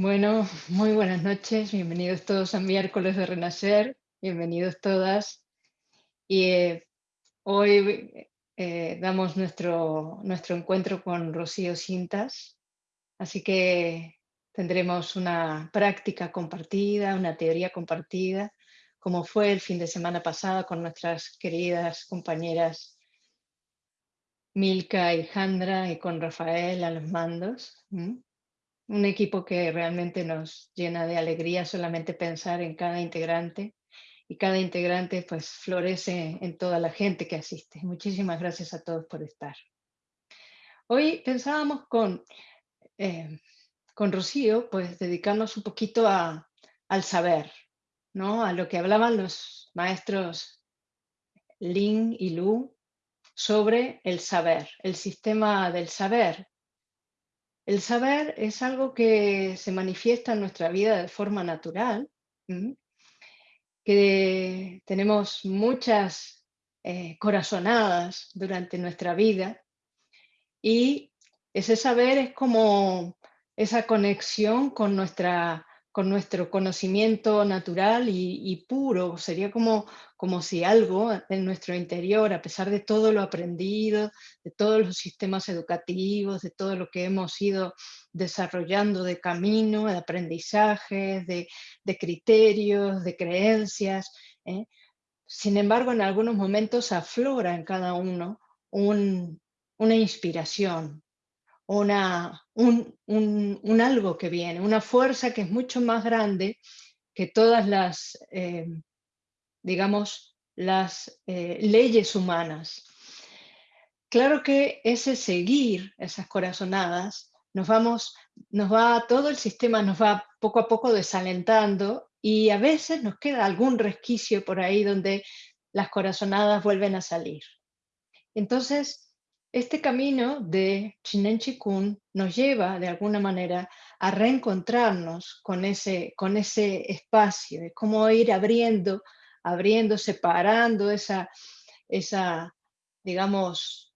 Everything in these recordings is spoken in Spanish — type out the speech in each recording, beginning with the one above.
Bueno, muy buenas noches, bienvenidos todos a miércoles de Renacer, bienvenidos todas. Y eh, hoy eh, damos nuestro, nuestro encuentro con Rocío Cintas, así que tendremos una práctica compartida, una teoría compartida, como fue el fin de semana pasado con nuestras queridas compañeras Milka y Jandra y con Rafael a los mandos un equipo que realmente nos llena de alegría solamente pensar en cada integrante y cada integrante pues florece en toda la gente que asiste. Muchísimas gracias a todos por estar. Hoy pensábamos con, eh, con Rocío pues dedicarnos un poquito a, al saber, ¿no? a lo que hablaban los maestros Lin y Lu sobre el saber, el sistema del saber, el saber es algo que se manifiesta en nuestra vida de forma natural, que tenemos muchas eh, corazonadas durante nuestra vida y ese saber es como esa conexión con nuestra con nuestro conocimiento natural y, puro. Sería como, como si algo en nuestro interior, a pesar de todo lo aprendido, de todos los sistemas educativos, de todo lo que hemos ido desarrollando de camino, de aprendizajes, de, criterios, de creencias. ¿eh? Sin embargo, en algunos momentos aflora en cada uno una inspiración, una, un, algo que viene, una fuerza que es mucho más grande que todas las, eh, digamos, las eh, leyes humanas. Claro que ese seguir esas corazonadas, nos vamos, nos va, todo el sistema nos va poco a poco desalentando y a veces nos queda algún resquicio por ahí donde las corazonadas vuelven a salir. Entonces, este camino de Chinen Chikun nos lleva de alguna manera a reencontrarnos con ese, con ese espacio, es como ir abriendo, abriendo, separando esa, esa, digamos,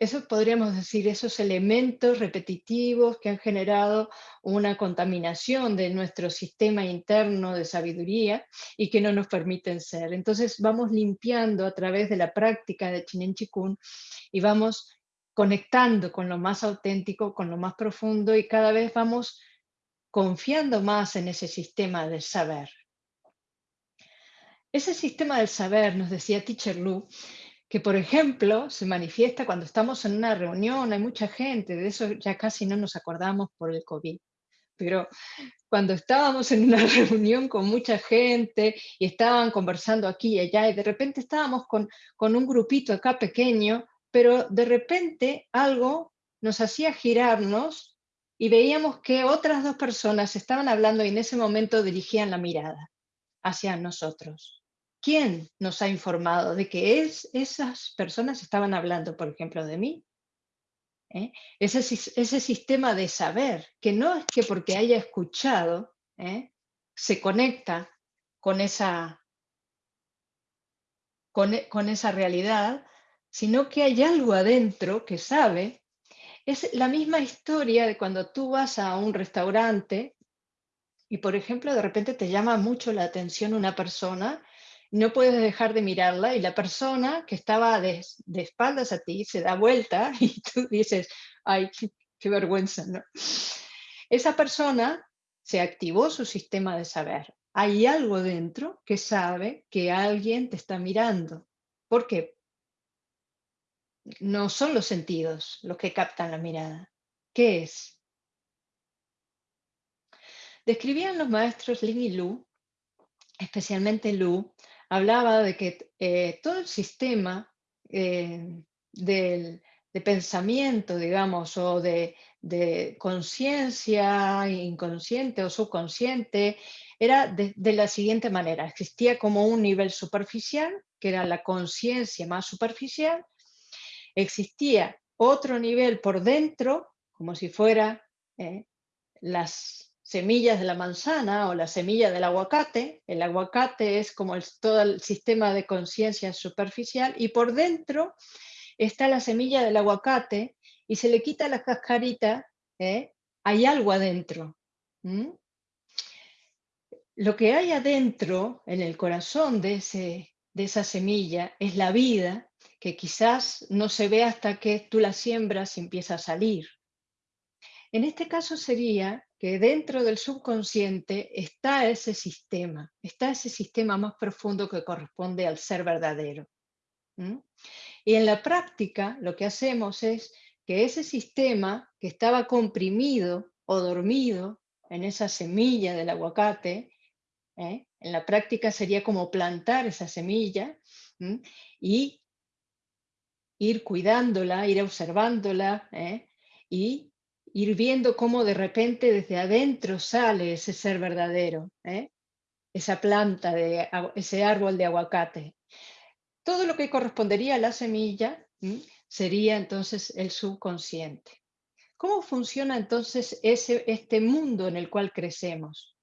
eso podríamos decir, esos elementos repetitivos que han generado una contaminación de nuestro sistema interno de sabiduría y que no nos permiten ser. Entonces vamos limpiando a través de la práctica de Chinen Chikun y vamos conectando con lo más auténtico, con lo más profundo y cada vez vamos confiando más en ese sistema del saber. Ese sistema del saber, nos decía Teacher Lu, que por ejemplo se manifiesta cuando estamos en una reunión, hay mucha gente, de eso ya casi no nos acordamos por el COVID, pero cuando estábamos en una reunión con mucha gente y estaban conversando aquí y allá y de repente estábamos con, con un grupito acá pequeño, pero de repente algo nos hacía girarnos y veíamos que otras dos personas estaban hablando y en ese momento dirigían la mirada hacia nosotros. ¿Quién nos ha informado de que es, esas personas estaban hablando, por ejemplo, de mí? ¿Eh? Ese, sistema de saber, que no es que porque haya escuchado, ¿eh? se conecta con esa, con, con esa realidad, sino que hay algo adentro que sabe. Es la misma historia de cuando tú vas a un restaurante y, por ejemplo, de repente te llama mucho la atención una persona no puedes dejar de mirarla y la persona que estaba de, espaldas a ti se da vuelta y tú dices, ay, qué, vergüenza, ¿no? Esa persona se activó su sistema de saber. Hay algo dentro que sabe que alguien te está mirando. ¿Por qué? No son los sentidos los que captan la mirada. ¿Qué es? Describían los maestros Lin y Lu, especialmente Lu, hablaba de que eh, todo el sistema eh, de pensamiento, digamos, o de, conciencia inconsciente o subconsciente, era de, de, la siguiente manera. Existía como un nivel superficial, que era la conciencia más superficial. Existía otro nivel por dentro, como si fuera eh, las semillas de la manzana o la semilla del aguacate. El aguacate es como todo el sistema de conciencia superficial y por dentro está la semilla del aguacate y se le quita la cascarita, ¿eh? hay algo adentro. Lo que hay adentro, en el corazón de, ese, de esa semilla, es la vida que quizás no se ve hasta que tú la siembras y empieza a salir. En este caso sería que dentro del subconsciente está ese sistema, está ese sistema más profundo que corresponde al ser verdadero. Y en la práctica lo que hacemos es que ese sistema que estaba comprimido o dormido en esa semilla del aguacate, ¿eh? en la práctica sería como plantar esa semilla y ir cuidándola, ir observándola ¿eh? y ir viendo cómo de repente desde adentro sale ese ser verdadero, ¿eh? esa planta, de, ese árbol de aguacate. Todo lo que correspondería a la semilla sería entonces el subconsciente. ¿Cómo funciona entonces ese, este mundo en el cual crecemos?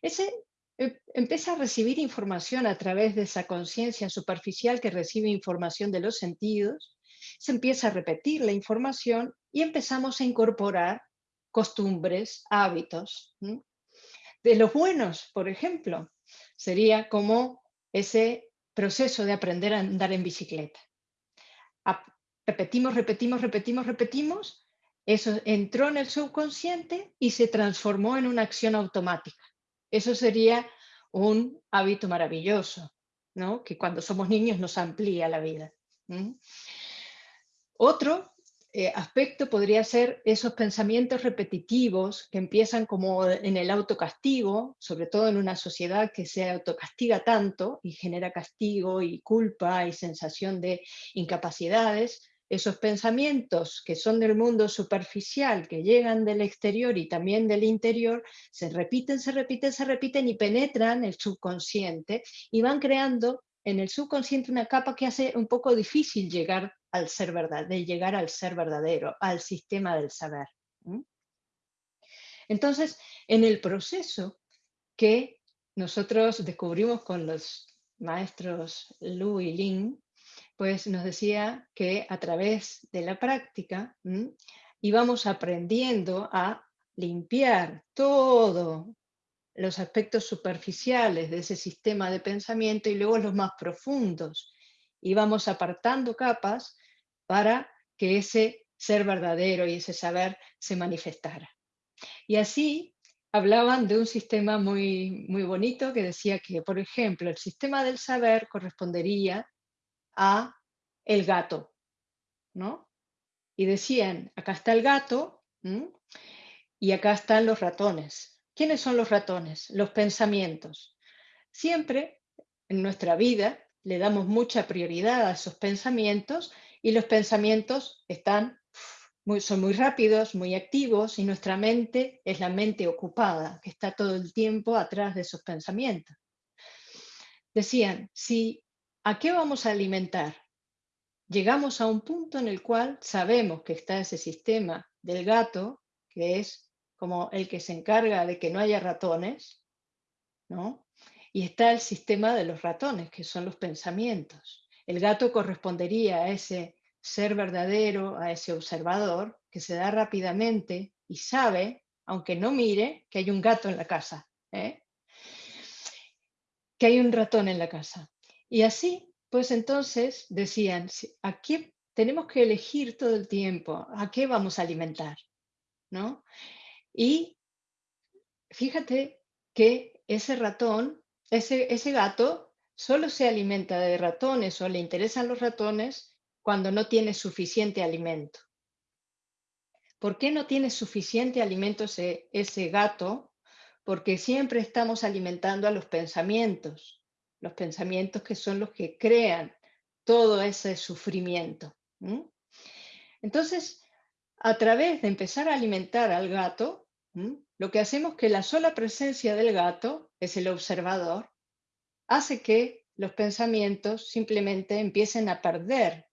Ese em, empieza a recibir información a través de esa conciencia superficial que recibe información de los sentidos, se empieza a repetir la información y empezamos a incorporar costumbres, hábitos. De los buenos, por ejemplo, sería como ese proceso de aprender a andar en bicicleta. Repetimos, repetimos, repetimos, repetimos. Eso entró en el subconsciente y se transformó en una acción automática. Eso sería un hábito maravilloso, ¿no? que cuando somos niños nos amplía la vida. Otro eh, aspecto podría ser esos pensamientos repetitivos que empiezan como en el autocastigo, sobre todo en una sociedad que se autocastiga tanto y genera castigo y culpa y sensación de incapacidades, esos pensamientos que son del mundo superficial, que llegan del exterior y también del interior, se repiten, se repiten, se repiten y penetran el subconsciente y van creando en el subconsciente una capa que hace un poco difícil llegar al ser verdad, de llegar al ser verdadero, al sistema del saber. Entonces, en el proceso que nosotros descubrimos con los maestros Lu y Lin, pues nos decía que a través de la práctica íbamos aprendiendo a limpiar todos los aspectos superficiales de ese sistema de pensamiento y luego los más profundos. Íbamos apartando capas para que ese ser verdadero y ese saber se manifestara. Y así hablaban de un sistema muy, muy bonito que decía que, por ejemplo, el sistema del saber correspondería a el gato, ¿no? Y decían, acá está el gato y acá están los ratones. ¿Quiénes son los ratones? Los pensamientos. Siempre en nuestra vida le damos mucha prioridad a esos pensamientos y los pensamientos están son muy rápidos, muy activos y nuestra mente es la mente ocupada, que está todo el tiempo atrás de esos pensamientos. Decían, si, ¿a qué vamos a alimentar? Llegamos a un punto en el cual sabemos que está ese sistema del gato, que es como el que se encarga de que no haya ratones, ¿no? Y está el sistema de los ratones, que son los pensamientos. El gato correspondería a ese ser verdadero, a ese observador que se da rápidamente y sabe, aunque no mire, que hay un gato en la casa, ¿eh? que hay un ratón en la casa. Y así, pues entonces decían, aquí tenemos que elegir todo el tiempo a qué vamos a alimentar. ¿no? Y fíjate que ese ratón, ese, ese gato solo se alimenta de ratones o le interesan los ratones cuando no tiene suficiente alimento. ¿Por qué no tiene suficiente alimento ese, gato? Porque siempre estamos alimentando a los pensamientos, los pensamientos que son los que crean todo ese sufrimiento. Entonces, a través de empezar a alimentar al gato, lo que hacemos es que la sola presencia del gato es el observador, hace que los pensamientos simplemente empiecen a perder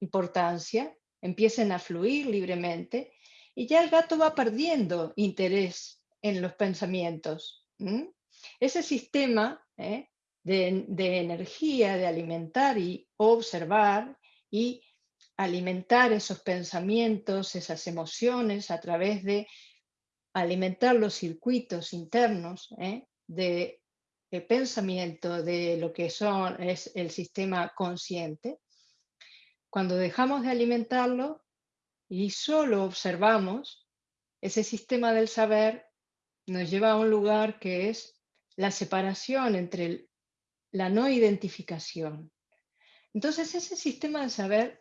importancia, empiecen a fluir libremente y ya el gato va perdiendo interés en los pensamientos. Ese sistema ¿eh? de, de, energía, de alimentar y observar y alimentar esos pensamientos, esas emociones a través de alimentar los circuitos internos ¿eh? de, de, pensamiento de lo que son, es el sistema consciente, cuando dejamos de alimentarlo y solo observamos, ese sistema del saber nos lleva a un lugar que es la separación entre la no identificación. Entonces ese sistema de saber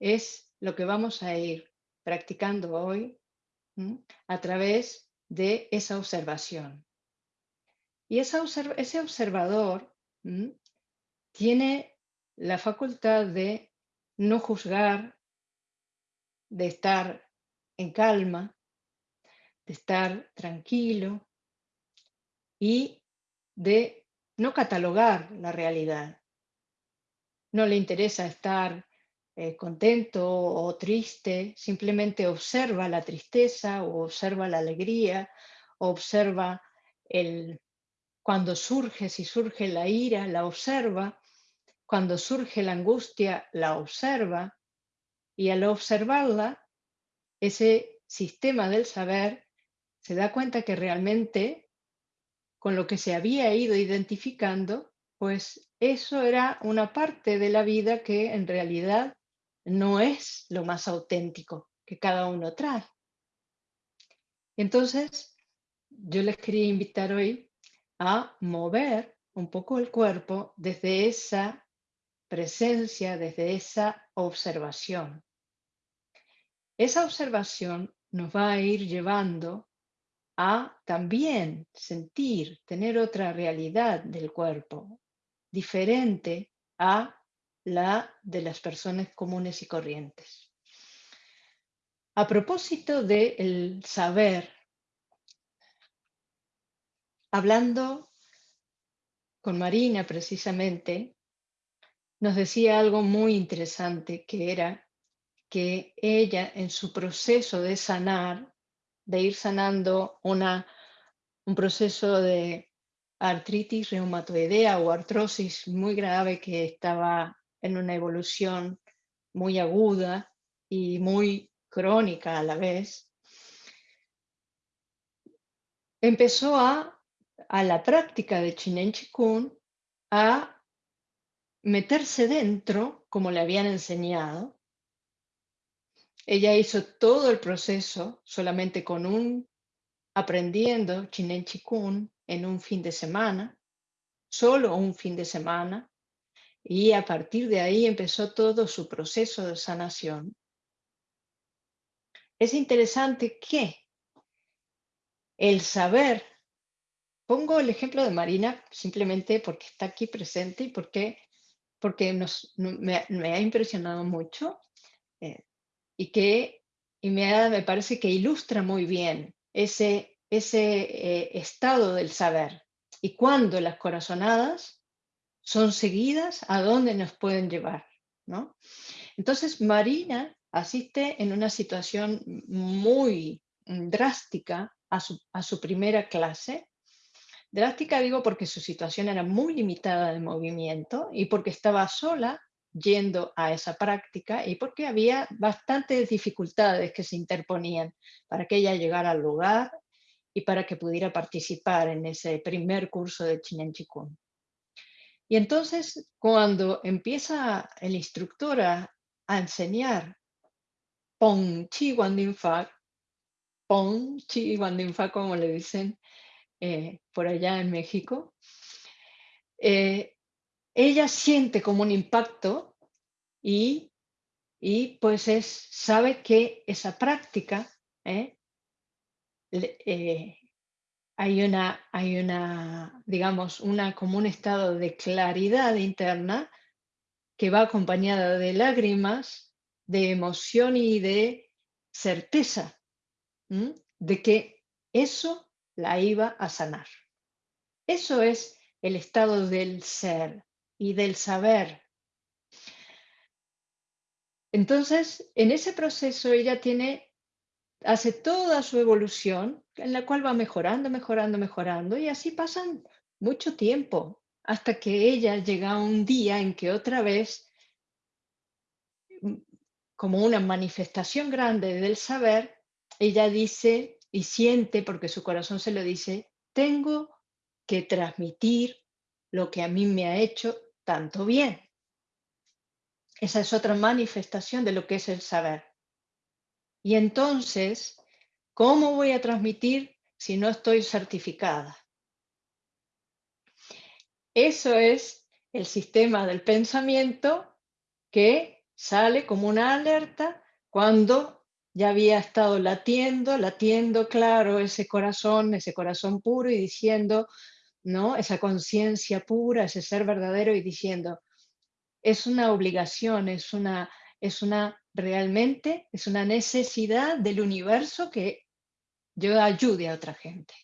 es lo que vamos a ir practicando hoy a través de esa observación. Y ese observador tiene la facultad de no juzgar, de estar en calma, de estar tranquilo y de no catalogar la realidad. No le interesa estar eh, contento o triste, simplemente observa la tristeza o observa la alegría, observa el, cuando surge, si surge la ira, la observa, cuando surge la angustia, la observa, y al observarla, ese sistema del saber se da cuenta que realmente con lo que se había ido identificando, pues eso era una parte de la vida que en realidad no es lo más auténtico que cada uno trae. Entonces, yo les quería invitar hoy a mover un poco el cuerpo desde esa presencia, desde esa observación. Esa observación nos va a ir llevando a también sentir, tener otra realidad del cuerpo, diferente a la de las personas comunes y corrientes. A propósito del saber, hablando con Marina precisamente, nos decía algo muy interesante que era que ella en su proceso de sanar, de ir sanando una, un proceso de artritis reumatoidea o artrosis muy grave que estaba en una evolución muy aguda y muy crónica a la vez, empezó a, a la práctica de Chinen Chikun a meterse dentro, como le habían enseñado. Ella hizo todo el proceso solamente con un, aprendiendo Chinen Chikun en un fin de semana, solo un fin de semana, y a partir de ahí empezó todo su proceso de sanación. Es interesante que el saber, pongo el ejemplo de Marina simplemente porque está aquí presente y porque, porque nos, me, ha impresionado mucho eh, y que y me, me, parece que ilustra muy bien ese, ese eh, estado del saber y cuando las corazonadas son seguidas, a dónde nos pueden llevar. ¿no? Entonces, Marina asiste en una situación muy drástica a su, a su primera clase. Drástica digo porque su situación era muy limitada de movimiento y porque estaba sola yendo a esa práctica y porque había bastantes dificultades que se interponían para que ella llegara al lugar y para que pudiera participar en ese primer curso de Chinen Chikun. Y entonces, cuando empieza el instructor a, enseñar Pong Chi Wandin Fa, Pong Chi Wandin Fa, como le dicen eh, por allá en México, eh, ella siente como un impacto y, y pues es, sabe que esa práctica eh, hay una, hay una, digamos, una, como un estado de claridad interna que va acompañada de lágrimas, de emoción y de certeza de que eso la iba a sanar. Eso es el estado del ser y del saber. Entonces, en ese proceso ella tiene hace toda su evolución, en la cual va mejorando, mejorando, mejorando, y así pasan mucho tiempo, hasta que ella llega a un día en que otra vez, mm, como una manifestación grande del saber, ella dice, y siente, porque su corazón se lo dice, tengo que transmitir lo que a mí me ha hecho tanto bien. Esa es otra manifestación de lo que es el saber. Y entonces, ¿cómo voy a transmitir si no estoy certificada? Eso es el sistema del pensamiento que sale como una alerta cuando ya había estado latiendo, latiendo, claro, ese corazón, ese corazón puro y diciendo, ¿no? Esa conciencia pura, ese ser verdadero y diciendo, es una obligación, es una, es una, realmente, es una necesidad del universo que yo ayude a otra gente.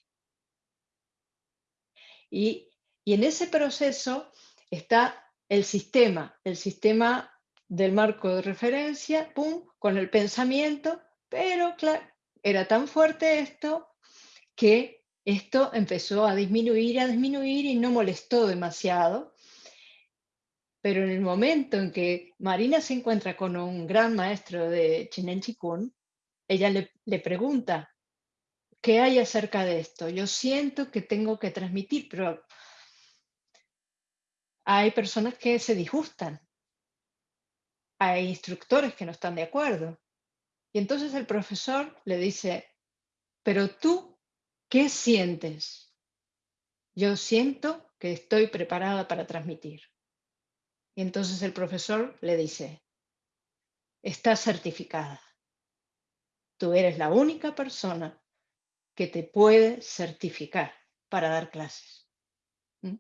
Y, y en ese proceso está el sistema, el sistema del marco de referencia, pum, con el pensamiento, pero claro, era tan fuerte esto que esto empezó a disminuir, a disminuir y no molestó demasiado. Pero en el momento en que Marina se encuentra con un gran maestro de Chinen Chikun, ella le, le pregunta, ¿qué hay acerca de esto? Yo siento que tengo que transmitir, pero hay personas que se disgustan hay instructores que no están de acuerdo. Y entonces el profesor le dice, pero tú, ¿qué sientes? Yo siento que estoy preparada para transmitir. Y entonces el profesor le dice, estás certificada. Tú eres la única persona que te puede certificar para dar clases. ¿Mm?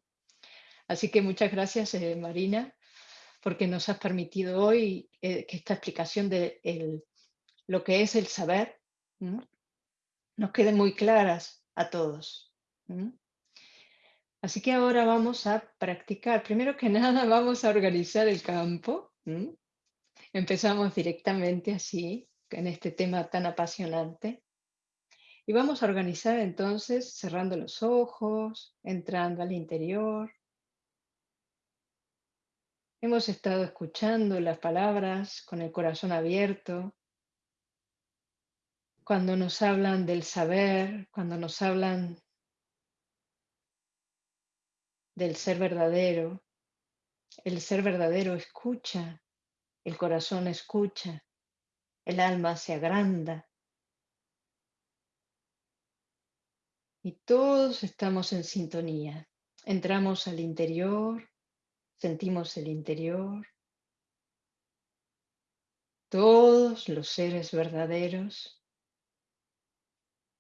Así que muchas gracias, eh, Marina, porque nos has permitido hoy eh, que esta explicación de lo que es el saber nos quede muy claras a todos. Así que ahora vamos a practicar. Primero que nada vamos a organizar el campo. Empezamos directamente así, en este tema tan apasionante. Y vamos a organizar entonces cerrando los ojos, entrando al interior, Hemos estado escuchando las palabras con el corazón abierto, cuando nos hablan del saber, cuando nos hablan del ser verdadero. El ser verdadero escucha, el corazón escucha, el alma se agranda. Y todos estamos en sintonía. Entramos al interior Sentimos el interior, todos los seres verdaderos.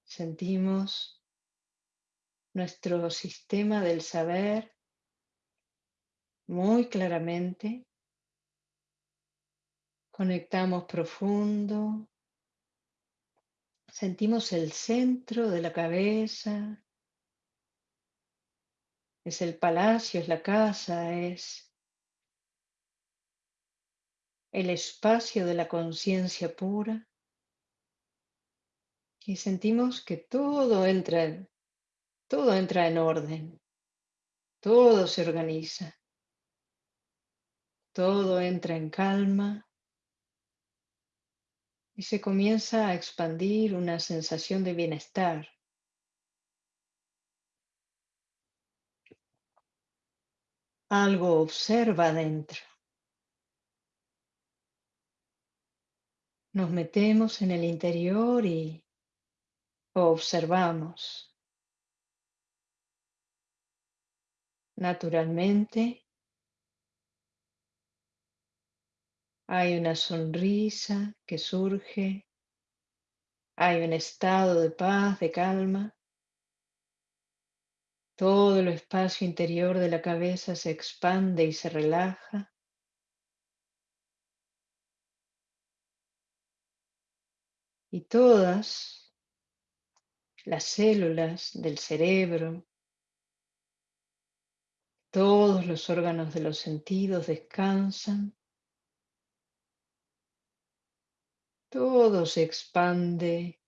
Sentimos nuestro sistema del saber muy claramente. Conectamos profundo. Sentimos el centro de la cabeza, es el palacio, es la casa, es el espacio de la conciencia pura. Y sentimos que todo entra, todo entra en orden, todo se organiza, todo entra en calma y se comienza a expandir una sensación de bienestar. Algo observa dentro. Nos metemos en el interior y observamos. Naturalmente, hay una sonrisa que surge, hay un estado de paz, de calma. Todo el espacio interior de la cabeza se expande y se relaja. Y todas las células del cerebro, todos los órganos de los sentidos descansan. Todo se expande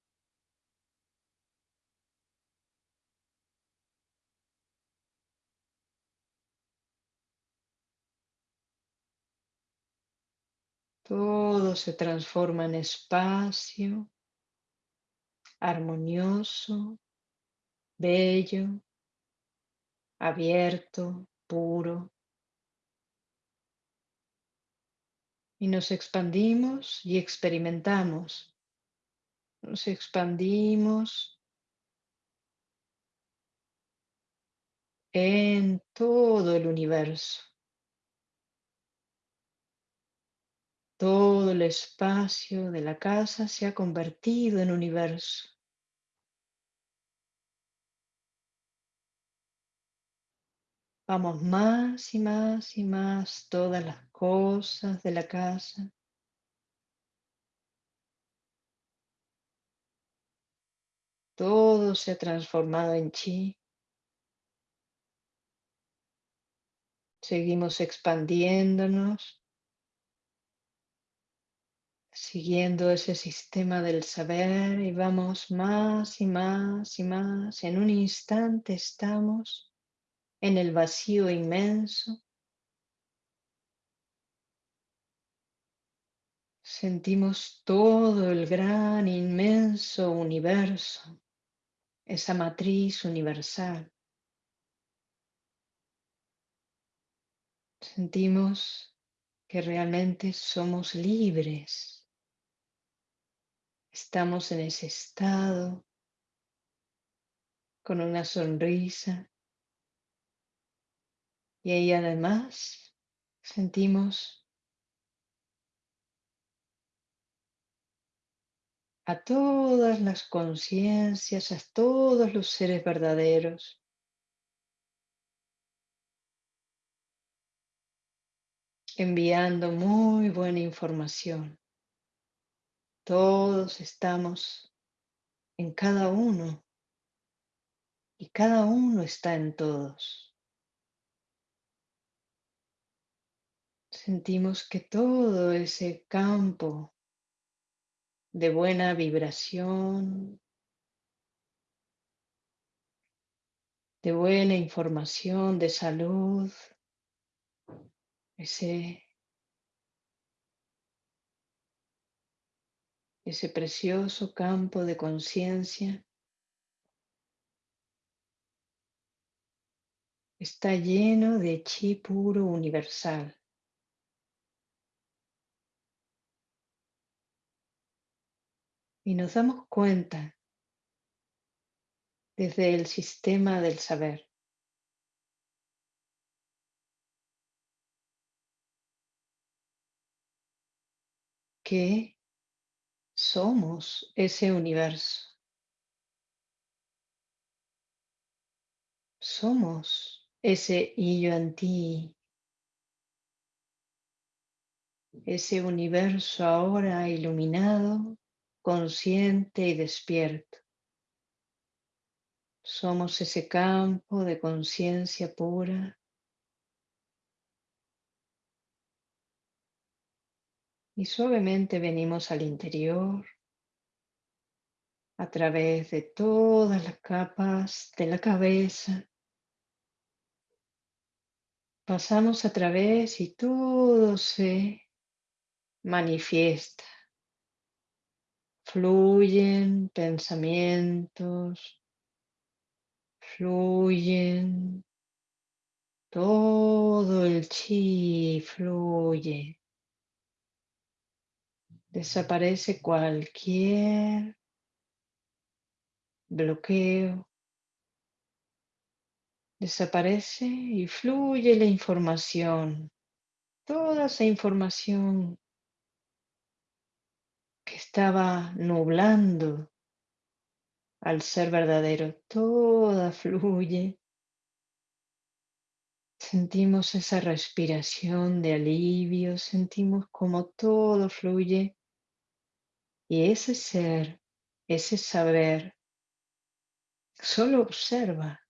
Todo se transforma en espacio, armonioso, bello, abierto, puro. Y nos expandimos y experimentamos. Nos expandimos en todo el universo. Todo el espacio de la casa se ha convertido en universo. Vamos más y más y más todas las cosas de la casa. Todo se ha transformado en chi. Seguimos expandiéndonos, siguiendo ese sistema del saber y vamos más y más y más. En un instante estamos en el vacío inmenso. Sentimos todo el gran, inmenso universo, esa matriz universal. Sentimos que realmente somos libres. Estamos en ese estado con una sonrisa y ahí además sentimos a todas las conciencias, a todos los seres verdaderos enviando muy buena información. Todos estamos en cada uno y cada uno está en todos. Sentimos que todo ese campo de buena vibración, de buena información, de salud, ese, ese precioso campo de conciencia está lleno de chi puro universal. Y nos damos cuenta desde el sistema del saber que somos ese universo. Somos ese yo en ti, ese universo ahora iluminado, consciente y despierto. Somos ese campo de conciencia pura Y suavemente venimos al interior a través de todas las capas de la cabeza. Pasamos a través y todo se manifiesta. Fluyen pensamientos, fluyen, todo el chi fluye. Desaparece cualquier bloqueo. Desaparece y fluye la información. Toda esa información que estaba nublando al ser verdadero, toda fluye. Sentimos esa respiración de alivio, sentimos como todo fluye y ese ser, ese saber, solo observa.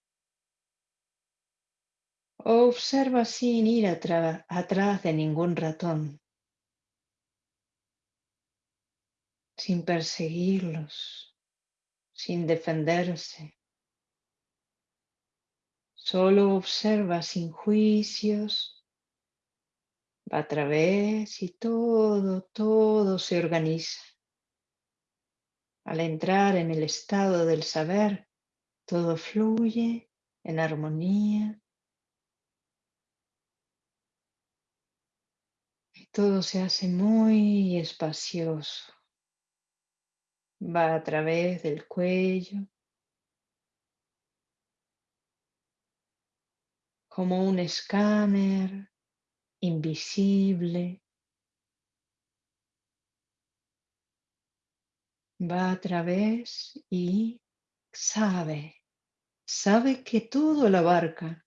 Observa sin ir atrás de ningún ratón, sin perseguirlos, sin defenderse. Solo observa sin juicios, va a través y todo, todo se organiza. Al entrar en el estado del saber, todo fluye en armonía y todo se hace muy espacioso. Va a través del cuello, como un escáner invisible. Va a través y sabe, sabe que todo lo abarca,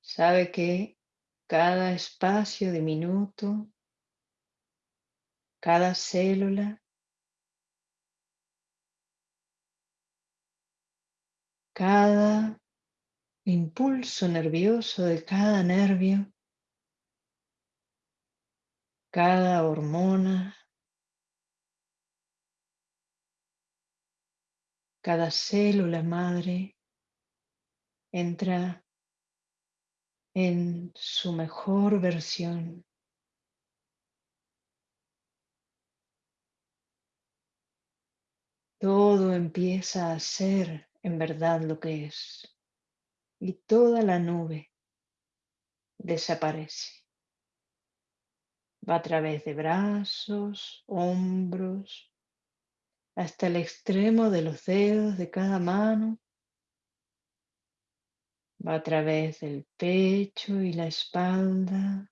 sabe que cada espacio diminuto, cada célula, cada impulso nervioso de cada nervio, cada hormona, cada célula madre entra en su mejor versión. Todo empieza a ser en verdad lo que es y toda la nube desaparece. Va a través de brazos, hombros, hasta el extremo de los dedos de cada mano. Va a través del pecho y la espalda.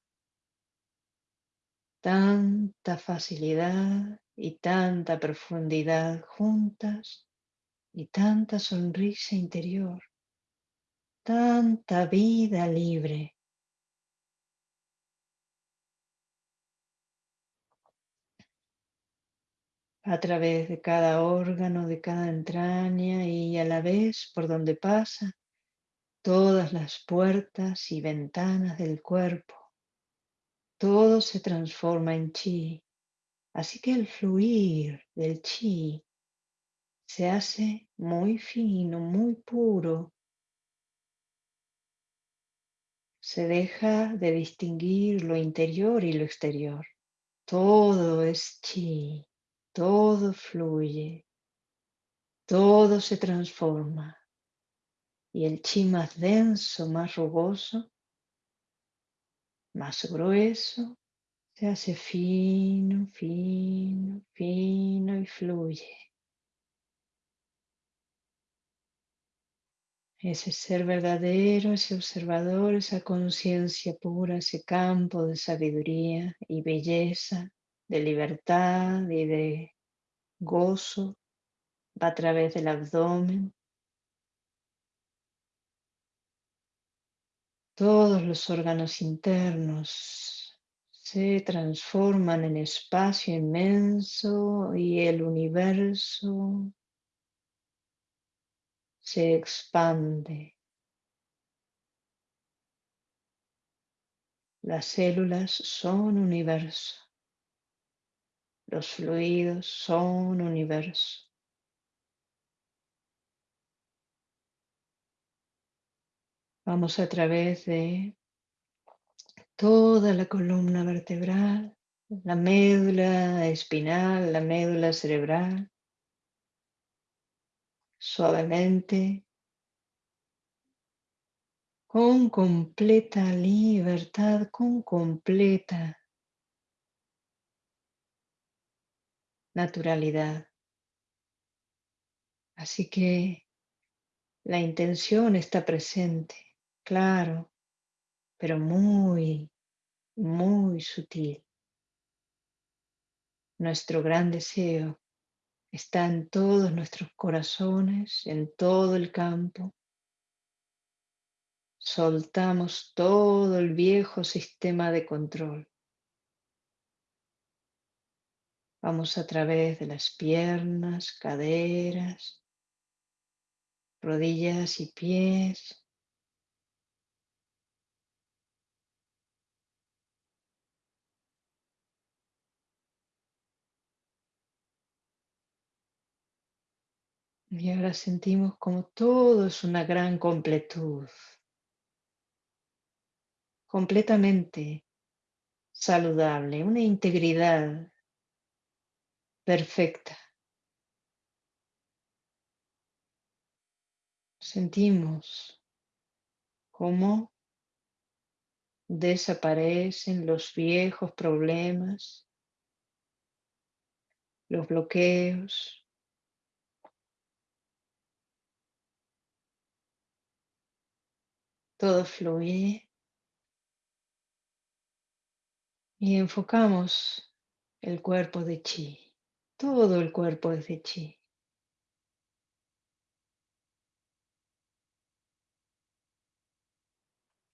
Tanta facilidad y tanta profundidad juntas y tanta sonrisa interior tanta vida libre. A través de cada órgano, de cada entraña y a la vez por donde pasa todas las puertas y ventanas del cuerpo. Todo se transforma en chi. Así que el fluir del chi se hace muy fino, muy puro, se deja de distinguir lo interior y lo exterior. Todo es chi, todo fluye, todo se transforma. Y el chi más denso, más rugoso, más grueso, se hace fino, fino, fino y fluye. ese ser verdadero, ese observador, esa conciencia pura, ese campo de sabiduría y belleza, de libertad y de gozo, va a través del abdomen. Todos los órganos internos se transforman en espacio inmenso y el universo se expande. Las células son universo. Los fluidos son universo. Vamos a través de toda la columna vertebral, la médula espinal, la médula cerebral, suavemente, con completa libertad, con completa naturalidad. Así que la intención está presente, claro, pero muy, muy sutil. Nuestro gran deseo está en todos nuestros corazones, en todo el campo. Soltamos todo el viejo sistema de control. Vamos a través de las piernas, caderas, rodillas y pies. Y ahora sentimos como todo es una gran completud, completamente saludable, una integridad perfecta. Sentimos cómo desaparecen los viejos problemas, los bloqueos, todo fluye. Y enfocamos el cuerpo de chi todo el cuerpo de chi.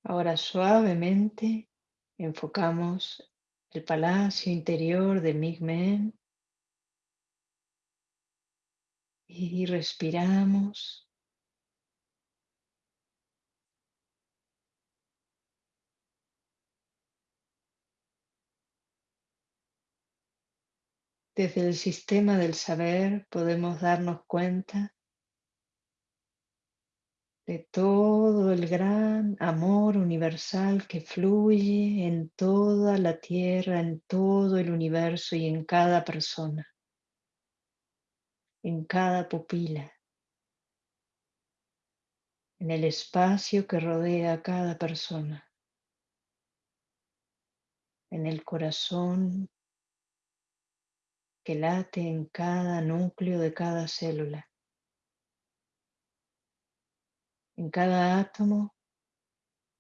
Ahora suavemente enfocamos el palacio interior de Migmen y respiramos. Desde el sistema del saber podemos darnos cuenta de todo el gran amor universal que fluye en toda la tierra, en todo el universo y en cada persona, en cada pupila, en el espacio que rodea a cada persona, en el corazón que late en cada núcleo de cada célula. en cada átomo,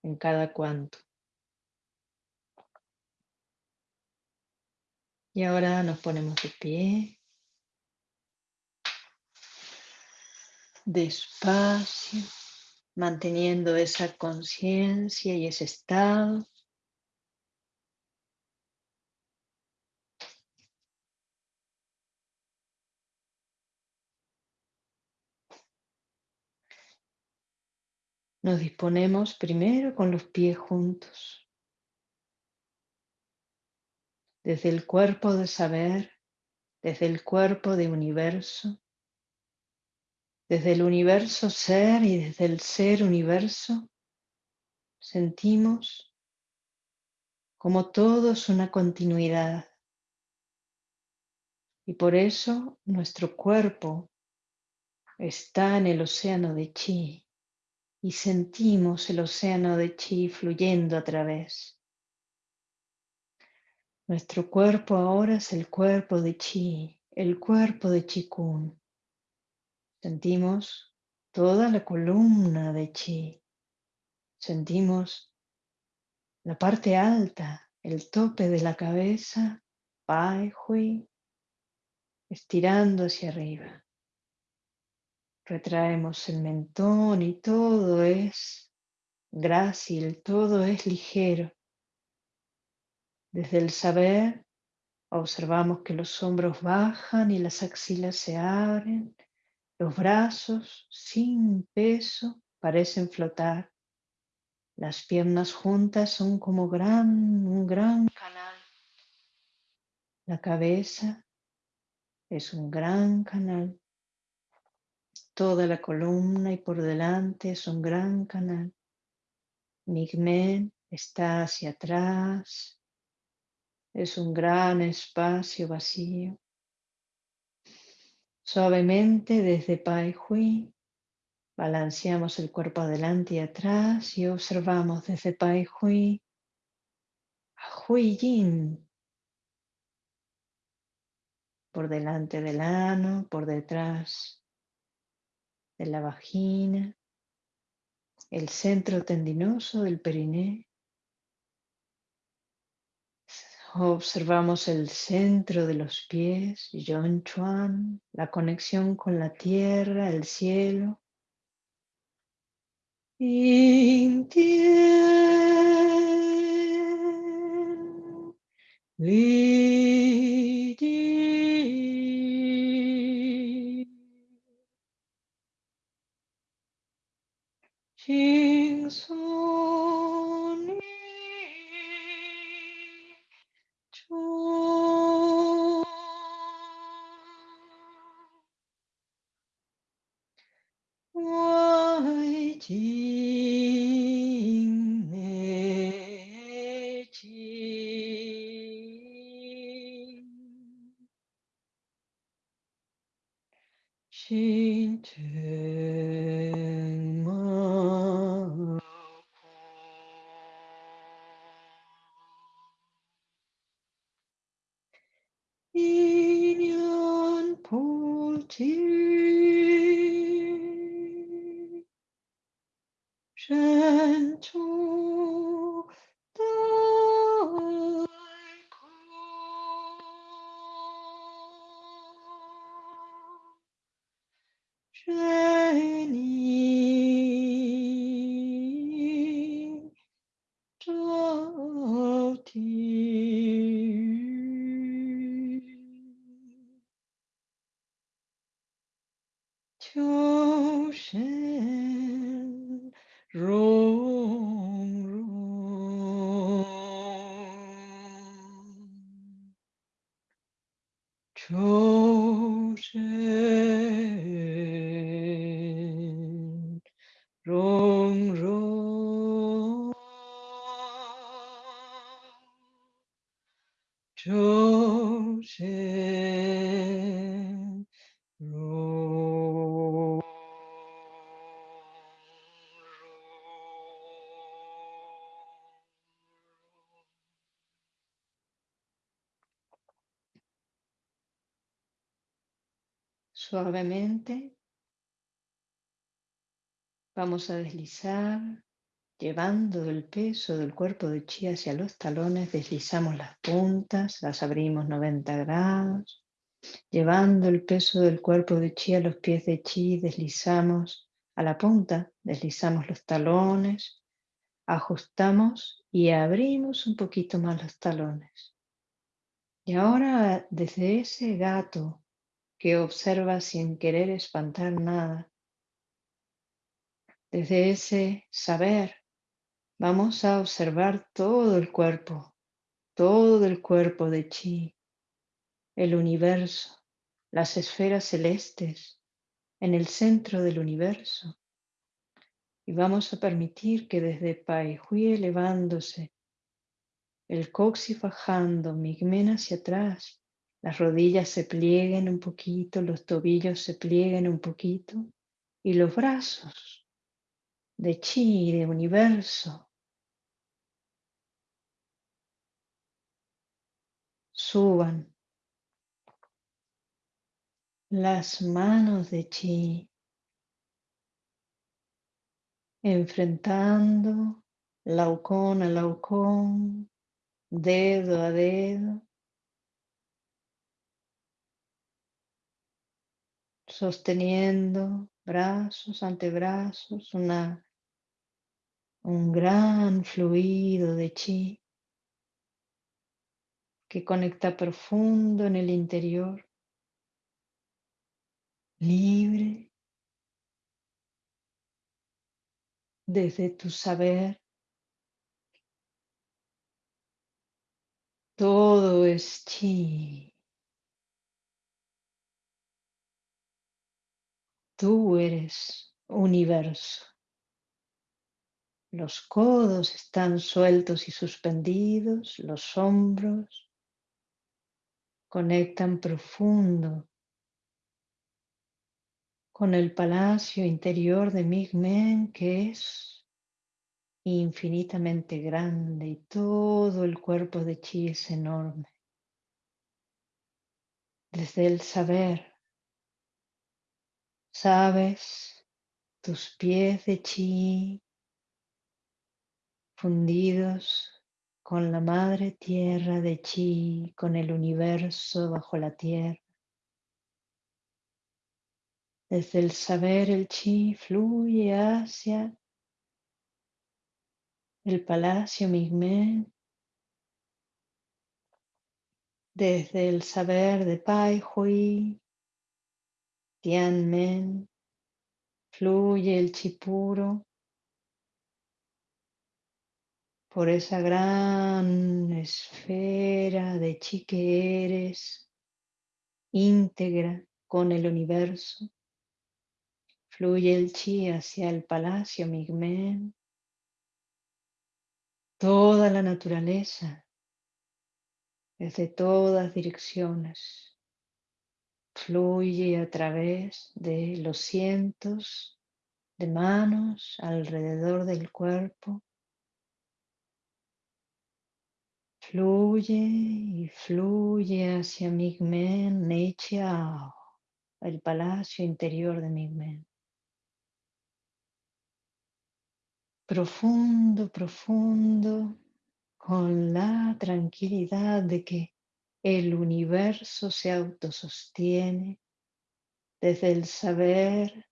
en cada cuanto. Y ahora nos ponemos de pie, despacio, manteniendo esa conciencia y ese estado. Nos disponemos primero con los pies juntos. Desde el cuerpo de saber, desde el cuerpo de universo, desde el universo ser y desde el ser universo, sentimos como todo es una continuidad. Y por eso nuestro cuerpo está en el océano de chi y sentimos el océano de chi fluyendo a través. Nuestro cuerpo ahora es el cuerpo de chi, el cuerpo de Kun. Sentimos toda la columna de chi. Sentimos la parte alta, el tope de la cabeza, Pai Hui, estirando hacia arriba. Retraemos el mentón y todo es grácil, todo es ligero. Desde el saber observamos que los hombros bajan y las axilas se abren, los brazos sin peso parecen flotar, las piernas juntas son como gran, un gran canal, la cabeza es un gran canal. Toda la columna y por delante es un gran canal. Migmen está hacia atrás. Es un gran espacio vacío. Suavemente desde Pai Hui balanceamos el cuerpo adelante y atrás y observamos desde Pai Hui a Hui Yin por delante del ano, por detrás de la vagina, el centro tendinoso del periné. Observamos el centro de los pies, Yon Chuan, la conexión con la tierra, el cielo. In tien, li, di, Jesus. Suavemente vamos a deslizar, llevando el peso del cuerpo de chi hacia los talones, deslizamos las puntas, las abrimos 90 grados, llevando el peso del cuerpo de chi a los pies de chi, deslizamos a la punta, deslizamos los talones, ajustamos y abrimos un poquito más los talones. Y ahora desde ese gato que observa sin querer espantar nada, desde ese saber, vamos a observar todo el cuerpo, todo el cuerpo de chi, el universo, las esferas celestes en el centro del universo. Y vamos a permitir que desde Pai Hui elevándose, el coxis bajando, Migmen hacia atrás, las rodillas se plieguen un poquito, los tobillos se plieguen un poquito y los brazos de chi, de universo, suban. Las manos de chi enfrentando laucón a laucón, dedo a dedo, sosteniendo brazos, antebrazos, una, un gran fluido de chi que conecta profundo en el interior, libre desde tu saber. Todo es chi. Tú eres universo. Los codos están sueltos y suspendidos, los hombros conectan profundo con el palacio interior de Migmen que es infinitamente grande y todo el cuerpo de Chi es enorme. Desde el saber, sabes tus pies de Chi fundidos con la madre tierra de Chi, con el universo bajo la tierra. Desde el saber el chi fluye hacia el palacio Migmen. Desde el saber de Pai Hui, Tianmen, fluye el chi puro por esa gran esfera de chi que eres, íntegra con el universo. Fluye el chi hacia el palacio Migmen. Toda la naturaleza, desde todas direcciones, fluye a través de los cientos de manos alrededor del cuerpo. Fluye y fluye hacia Migmen Neichiao, el palacio interior de Migmen. profundo, profundo, con la tranquilidad de que el universo se autosostiene desde el saber,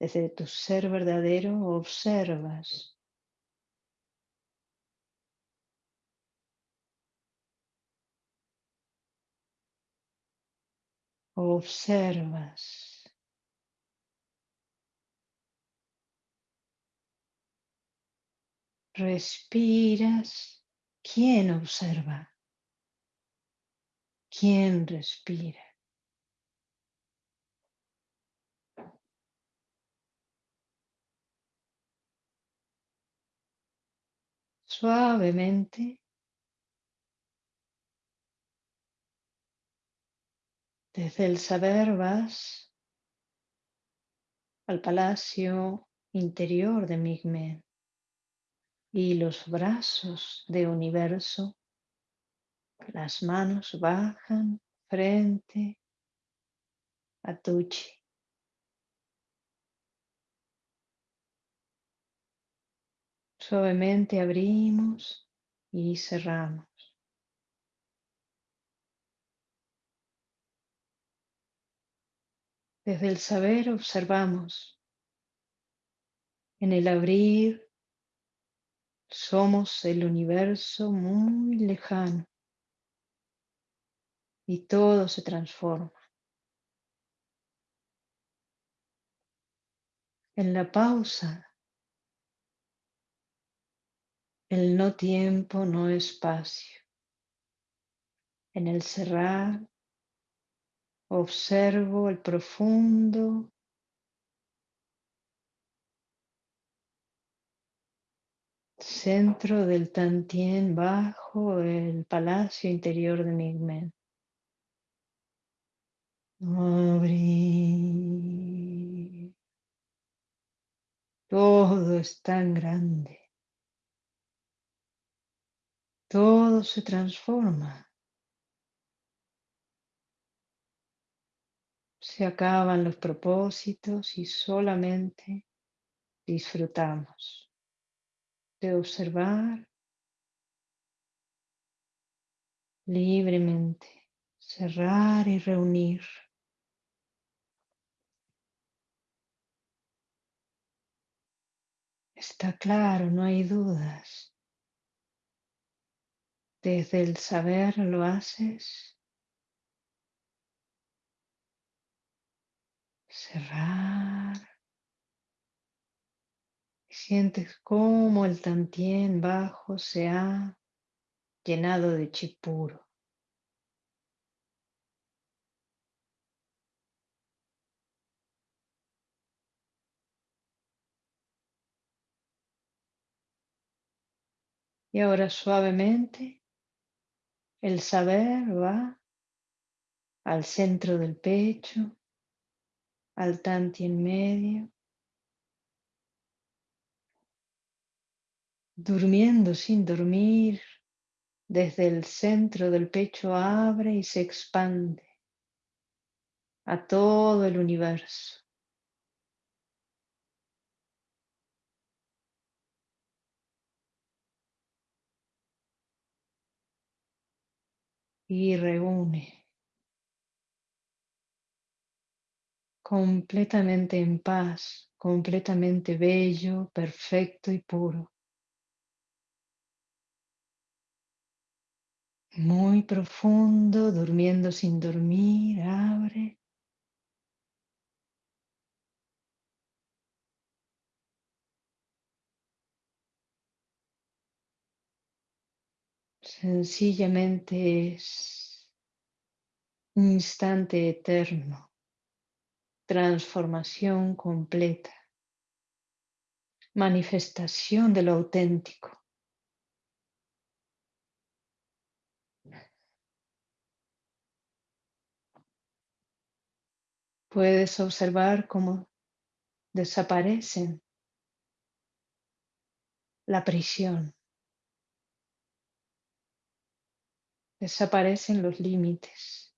desde tu ser verdadero, observas. Observas Respiras. ¿Quién observa? ¿Quién respira? Suavemente desde el saber vas al palacio interior de Migmen y los brazos de universo, las manos bajan frente a Tuchi. Suavemente abrimos y cerramos. Desde el saber observamos en el abrir somos el universo muy lejano y todo se transforma. En la pausa, el no tiempo, no espacio. En el cerrar, observo el profundo centro del Tantien bajo el palacio interior de Migmen. Todo es tan grande. Todo se transforma. Se acaban los propósitos y solamente disfrutamos de observar libremente, cerrar y reunir. Está claro, no hay dudas. Desde el saber lo haces. Cerrar. Sientes cómo el tantien bajo se ha llenado de chipuro. Y ahora suavemente el saber va al centro del pecho, al tantien medio, durmiendo sin dormir, desde el centro del pecho abre y se expande a todo el universo. Y reúne completamente en paz, completamente bello, perfecto y puro. Muy profundo, durmiendo sin dormir, abre. Sencillamente es un instante eterno, transformación completa, manifestación de lo auténtico. Puedes observar cómo desaparecen la prisión, desaparecen los límites.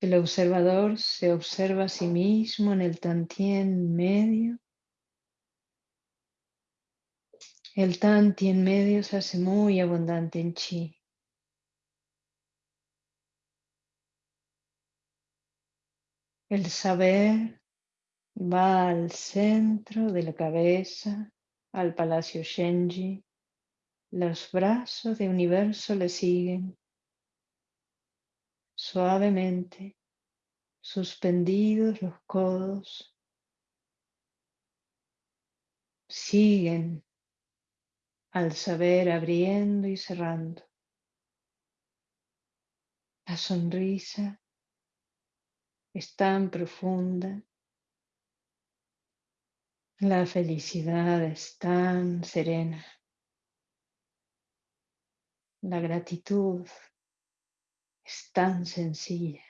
El observador se observa a sí mismo en el tantien medio. El tantien medio se hace muy abundante en chi. El saber va al centro de la cabeza, al palacio Shenji. Los brazos de universo le siguen suavemente, suspendidos los codos, siguen al saber abriendo y cerrando. La sonrisa es tan profunda, la felicidad es tan serena, la gratitud es tan sencilla.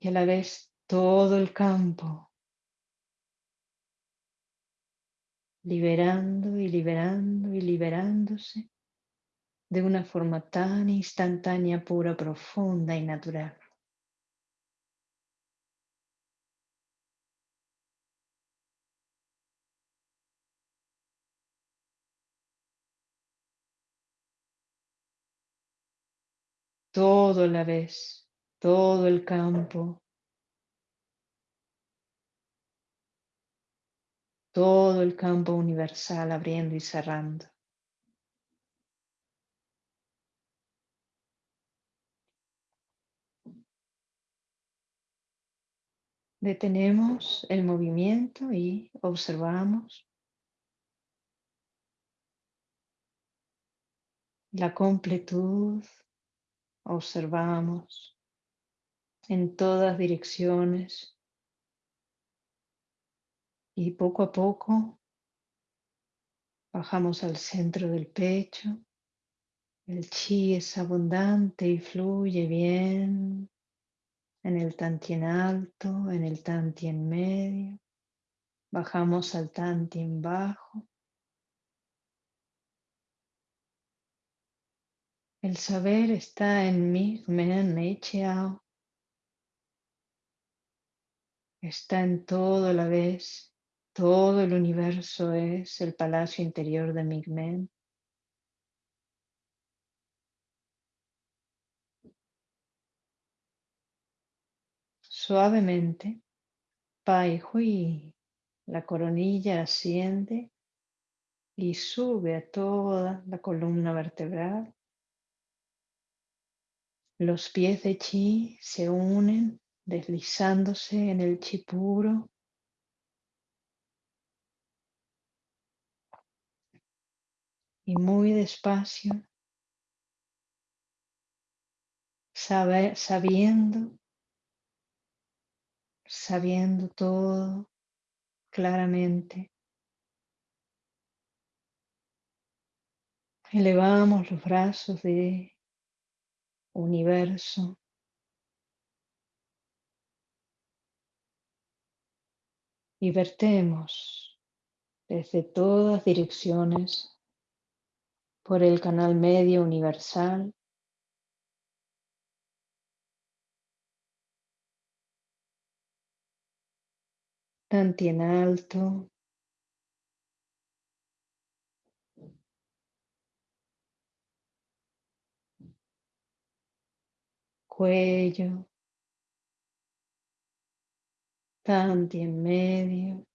Y a la vez todo el campo, liberando y liberando y liberándose de una forma tan instantánea, pura, profunda y natural. Todo la vez, todo el campo, todo el campo universal abriendo y cerrando. Detenemos el movimiento y observamos la completud observamos en todas direcciones y poco a poco bajamos al centro del pecho. El chi es abundante y fluye bien en el tantien alto, en el tantien medio. Bajamos al tantien bajo. El saber está en mí, Men Chiao. Está en todo la vez. Todo el universo es el palacio interior de Migmen. Suavemente, Pai Hui, la coronilla asciende y sube a toda la columna vertebral. Los pies de chi se unen deslizándose en el chi puro. Y muy despacio, sabiendo, sabiendo todo claramente. Elevamos los brazos de universo. Y vertemos desde todas direcciones por el canal medio universal tantien alto, cuello, tanti en medio,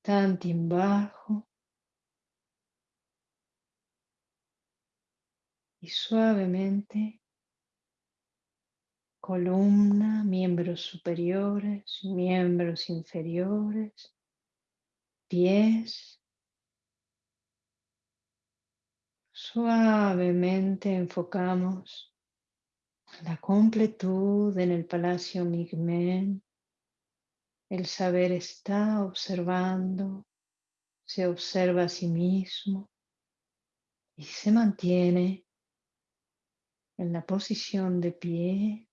tanti en bajo. Y suavemente columna, miembros superiores, miembros inferiores, pies, Suavemente enfocamos la completud en el palacio Migmen. El saber está observando, se observa a sí mismo y se mantiene en la posición de pie,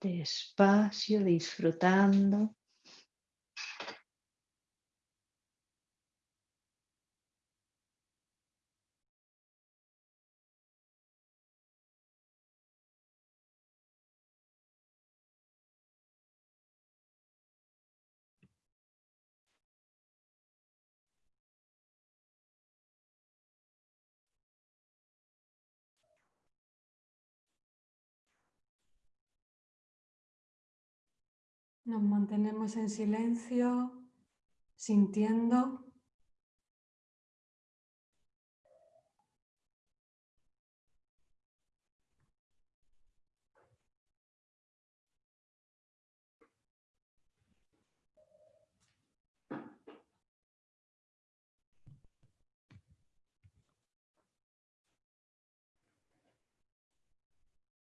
despacio, disfrutando Nos mantenemos en silencio, sintiendo.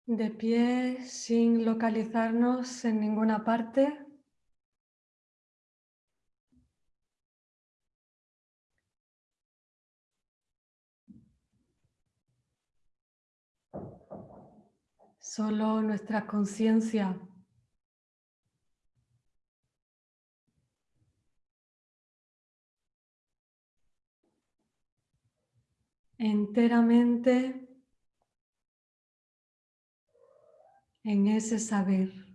De pie sin localizarnos en ninguna parte. Solo nuestra conciencia enteramente en ese saber.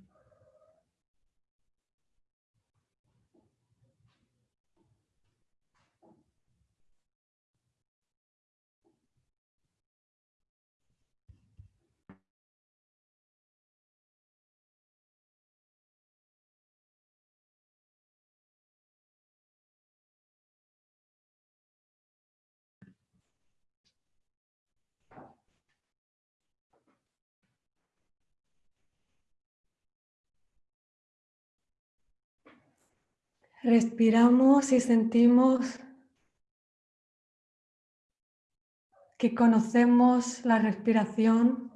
Respiramos y sentimos que conocemos la respiración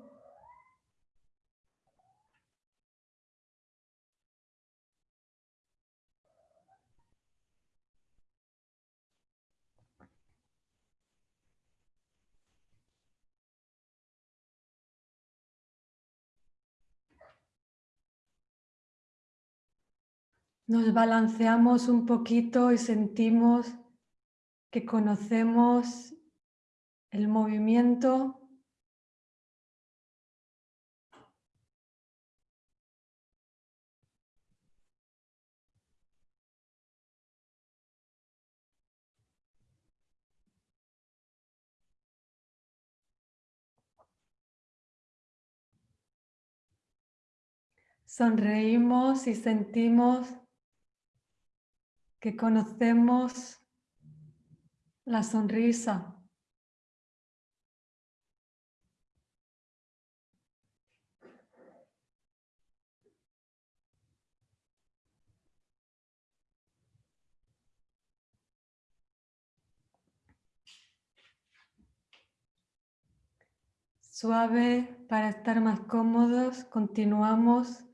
Nos balanceamos un poquito y sentimos que conocemos el movimiento. Sonreímos y sentimos que conocemos la sonrisa. Suave para estar más cómodos, continuamos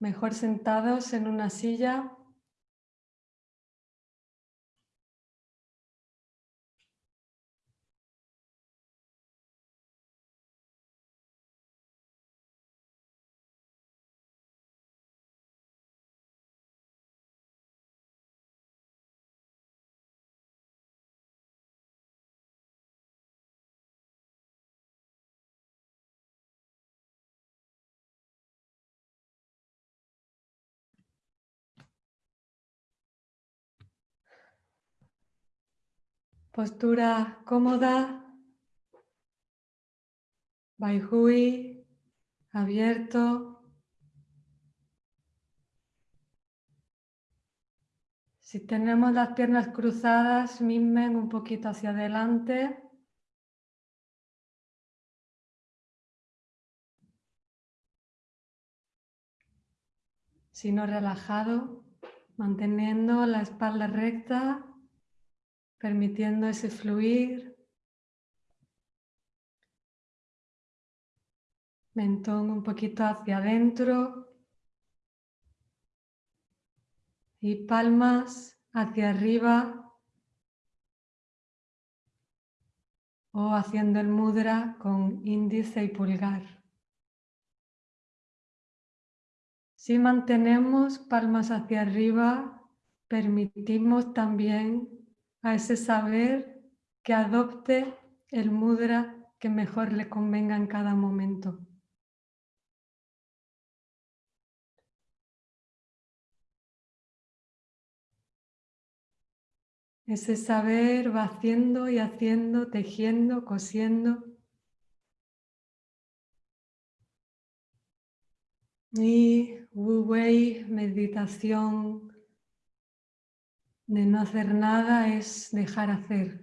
mejor sentados en una silla Postura cómoda, Baihui, abierto. Si tenemos las piernas cruzadas, mimen un poquito hacia adelante. Si no relajado, manteniendo la espalda recta permitiendo ese fluir. Mentón un poquito hacia adentro y palmas hacia arriba o haciendo el mudra con índice y pulgar. Si mantenemos palmas hacia arriba, permitimos también a ese saber que adopte el mudra que mejor le convenga en cada momento. Ese saber va haciendo y haciendo, tejiendo, cosiendo. Y Wu Wei, meditación de no hacer nada es dejar hacer.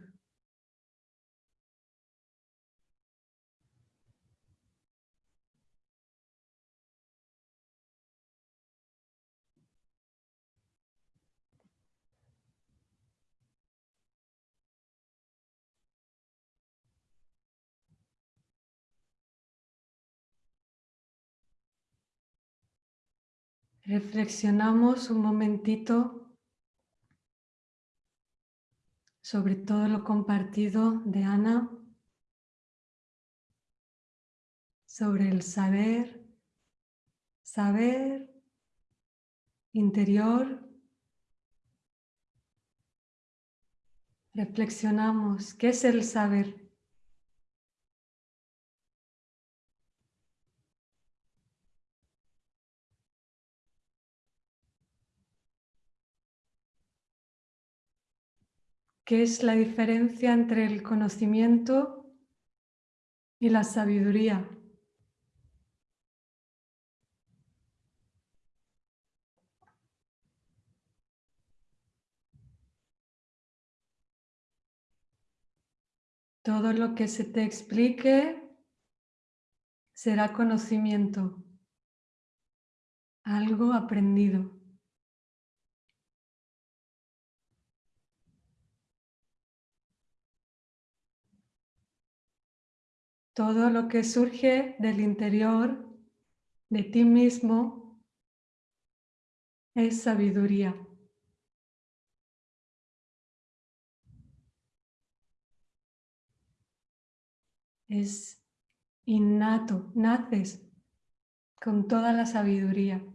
Reflexionamos un momentito sobre todo lo compartido de Ana, sobre el saber, saber interior. Reflexionamos, ¿qué es el saber? ¿Qué es la diferencia entre el conocimiento y la sabiduría? Todo lo que se te explique será conocimiento, algo aprendido. Todo lo que surge del interior de ti mismo es sabiduría. Es innato, naces con toda la sabiduría.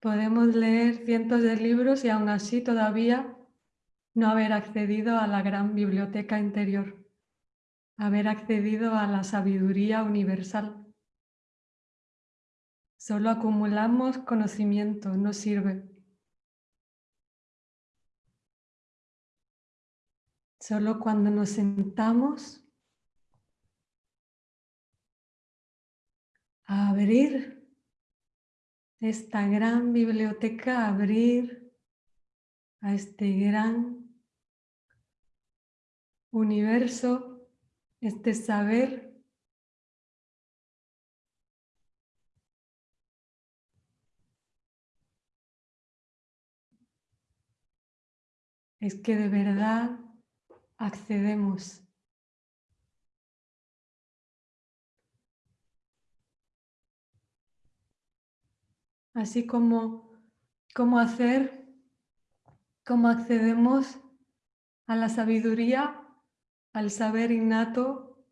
Podemos leer cientos de libros y aún así todavía no haber accedido a la gran biblioteca interior, haber accedido a la sabiduría universal. Solo acumulamos conocimiento, no sirve. Solo cuando nos sentamos a abrir esta gran biblioteca, abrir a este gran universo, este saber es que de verdad accedemos así como cómo hacer, cómo accedemos a la sabiduría, al saber innato.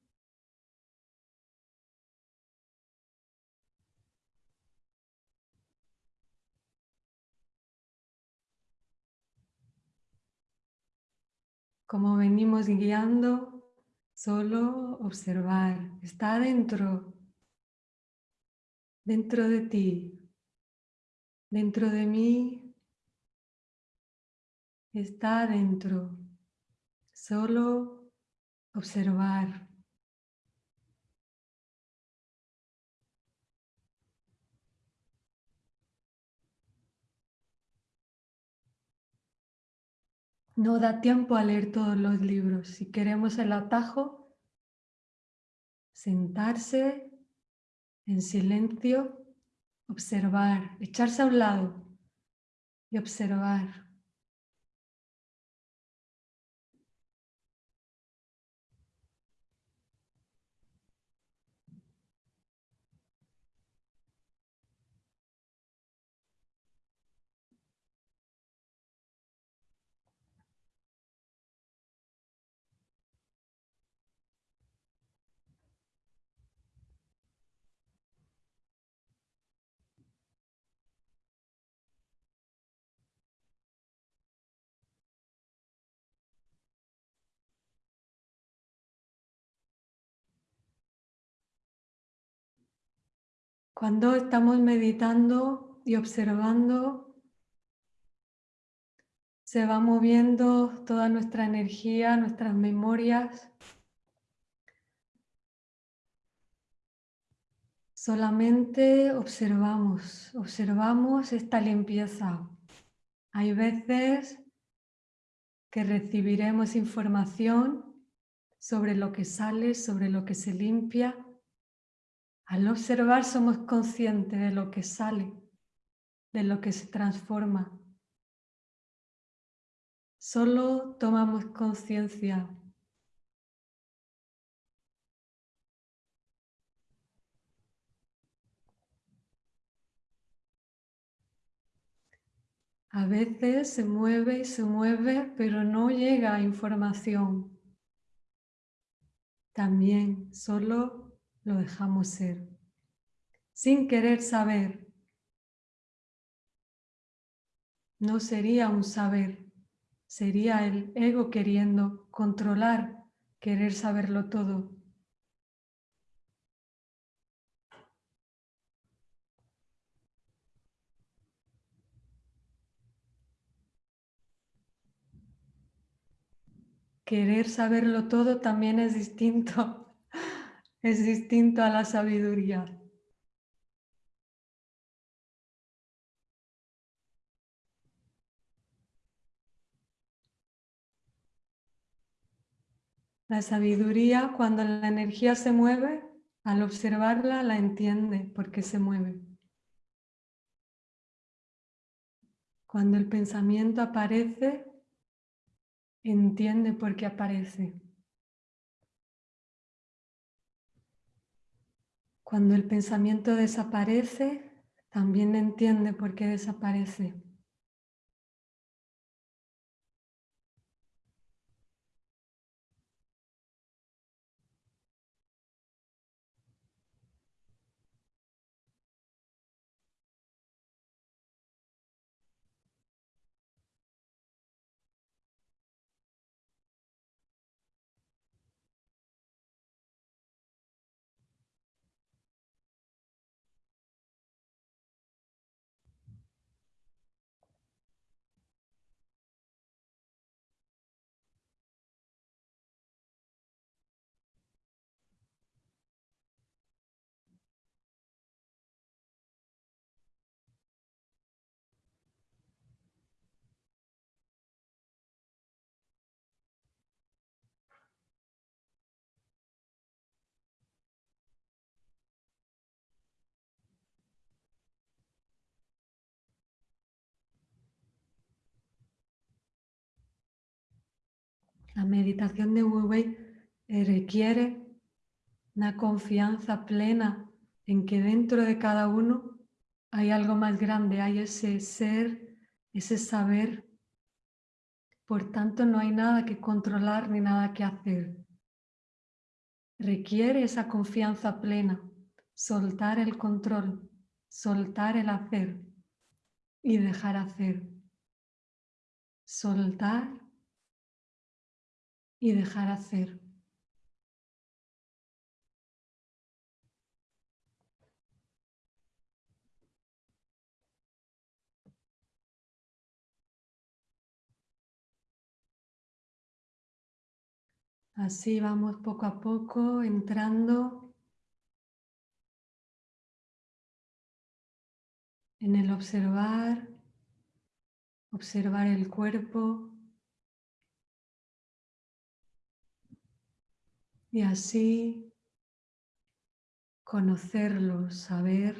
Como venimos guiando, solo observar, está dentro, dentro de ti, Dentro de mí está dentro, solo observar. No da tiempo a leer todos los libros. Si queremos el atajo, sentarse en silencio observar, echarse a un lado y observar. Cuando estamos meditando y observando, se va moviendo toda nuestra energía, nuestras memorias. Solamente observamos, observamos esta limpieza. Hay veces que recibiremos información sobre lo que sale, sobre lo que se limpia. Al observar somos conscientes de lo que sale, de lo que se transforma. Solo tomamos conciencia. A veces se mueve y se mueve, pero no llega información. También solo lo dejamos ser, sin querer saber. No sería un saber, sería el ego queriendo controlar, querer saberlo todo. Querer saberlo todo también es distinto, es distinto a la sabiduría. La sabiduría, cuando la energía se mueve, al observarla la entiende porque se mueve. Cuando el pensamiento aparece, entiende por qué aparece. Cuando el pensamiento desaparece, también entiende por qué desaparece. La meditación de Wu Wei requiere una confianza plena en que dentro de cada uno hay algo más grande, hay ese ser, ese saber. Por tanto, no hay nada que controlar ni nada que hacer. Requiere esa confianza plena, soltar el control, soltar el hacer y dejar hacer. Soltar y dejar hacer. Así vamos poco a poco entrando en el observar, observar el cuerpo, y así conocerlo, saber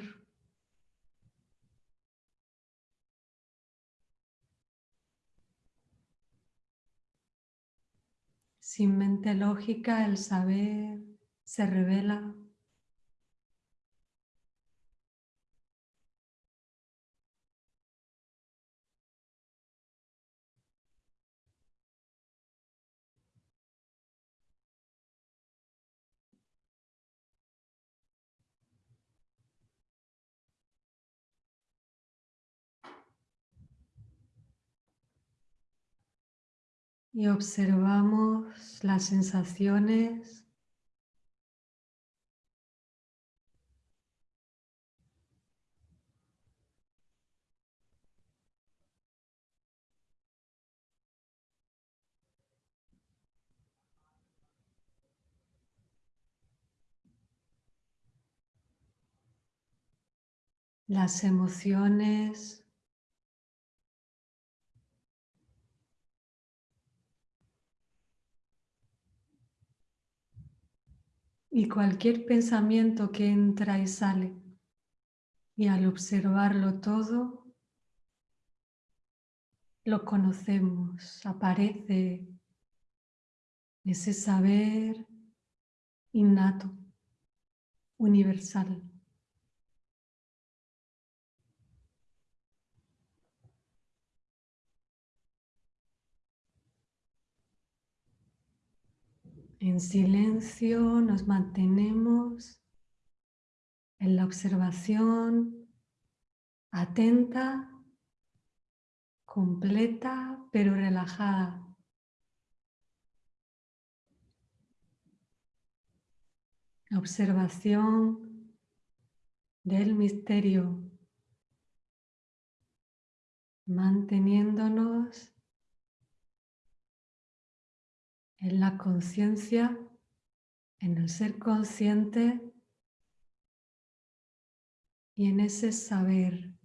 sin mente lógica el saber se revela y observamos las sensaciones. Las emociones y cualquier pensamiento que entra y sale. Y al observarlo todo, lo conocemos, aparece ese saber innato, universal. En silencio nos mantenemos en la observación atenta, completa pero relajada. Observación del misterio, manteniéndonos en la conciencia, en el ser consciente y en ese saber.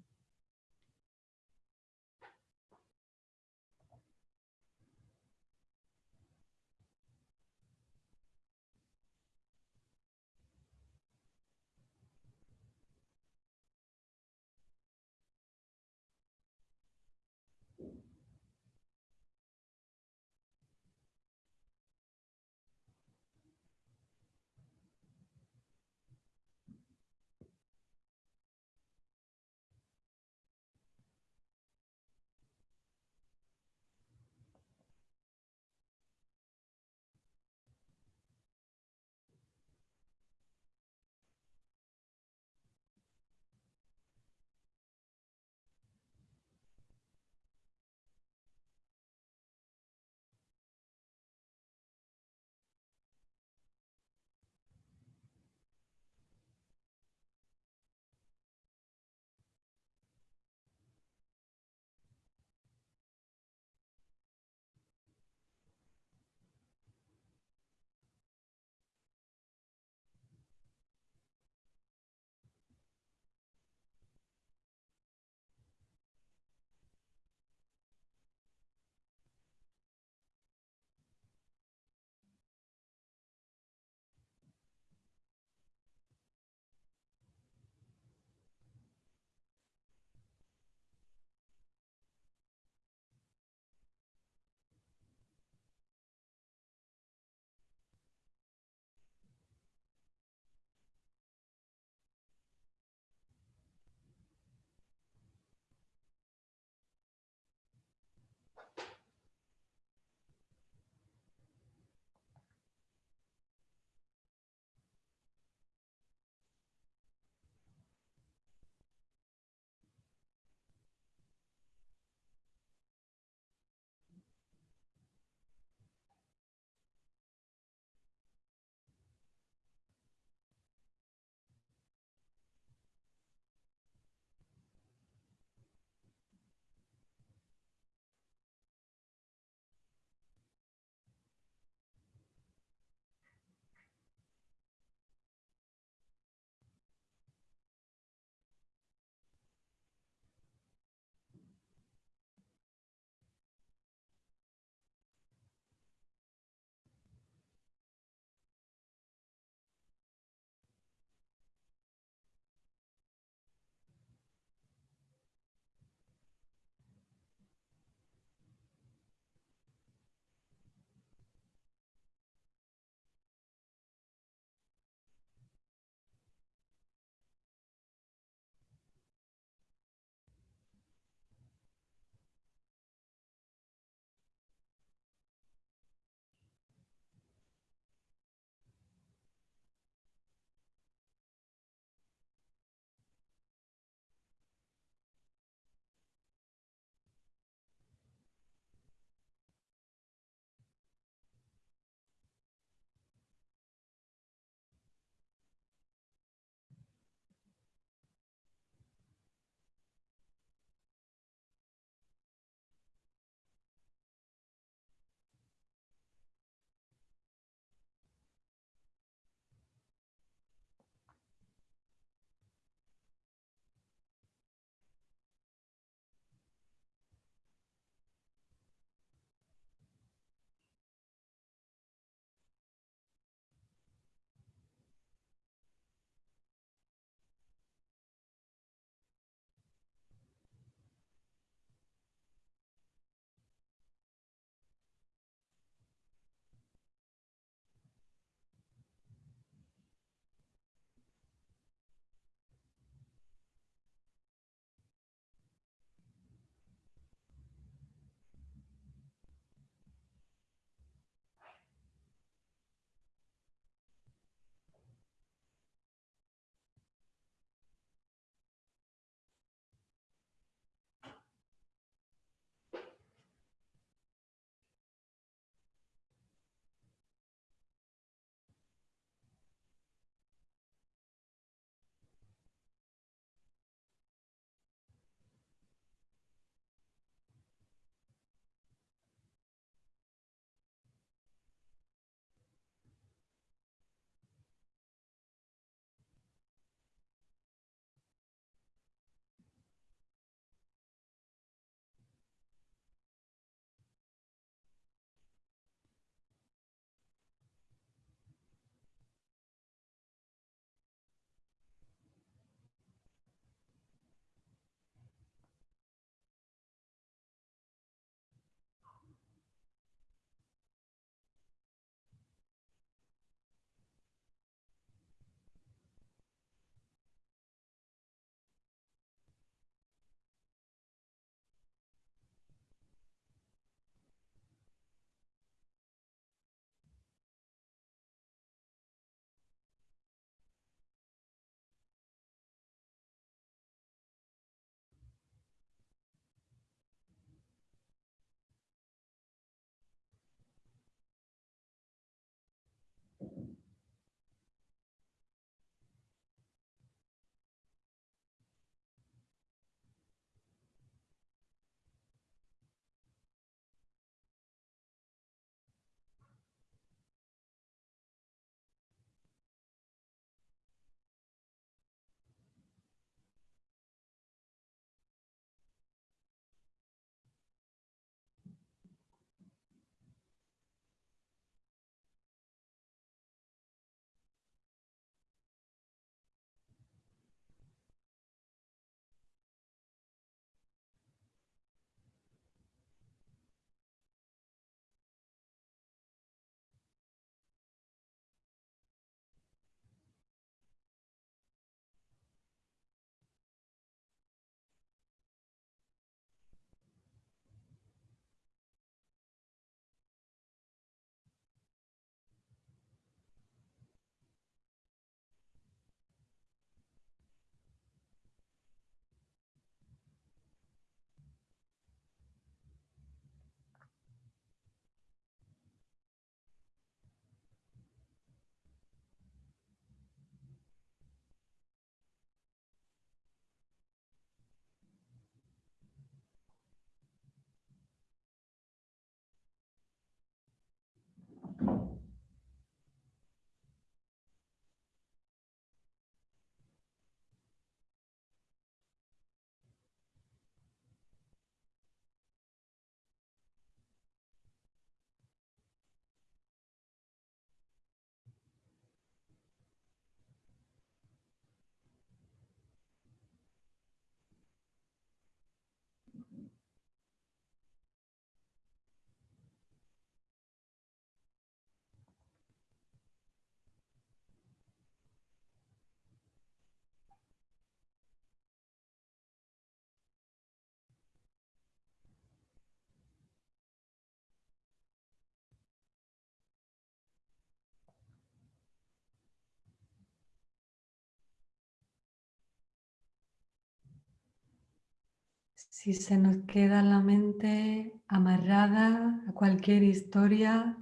Si se nos queda la mente amarrada a cualquier historia,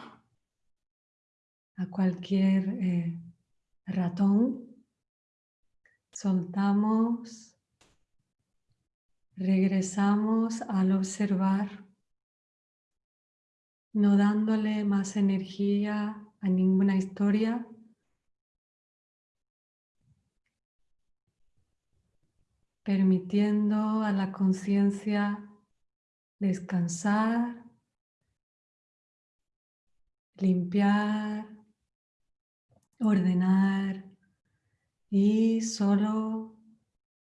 a cualquier eh, ratón, soltamos, regresamos al observar, no dándole más energía a ninguna historia, permitiendo a la conciencia descansar, limpiar, ordenar y solo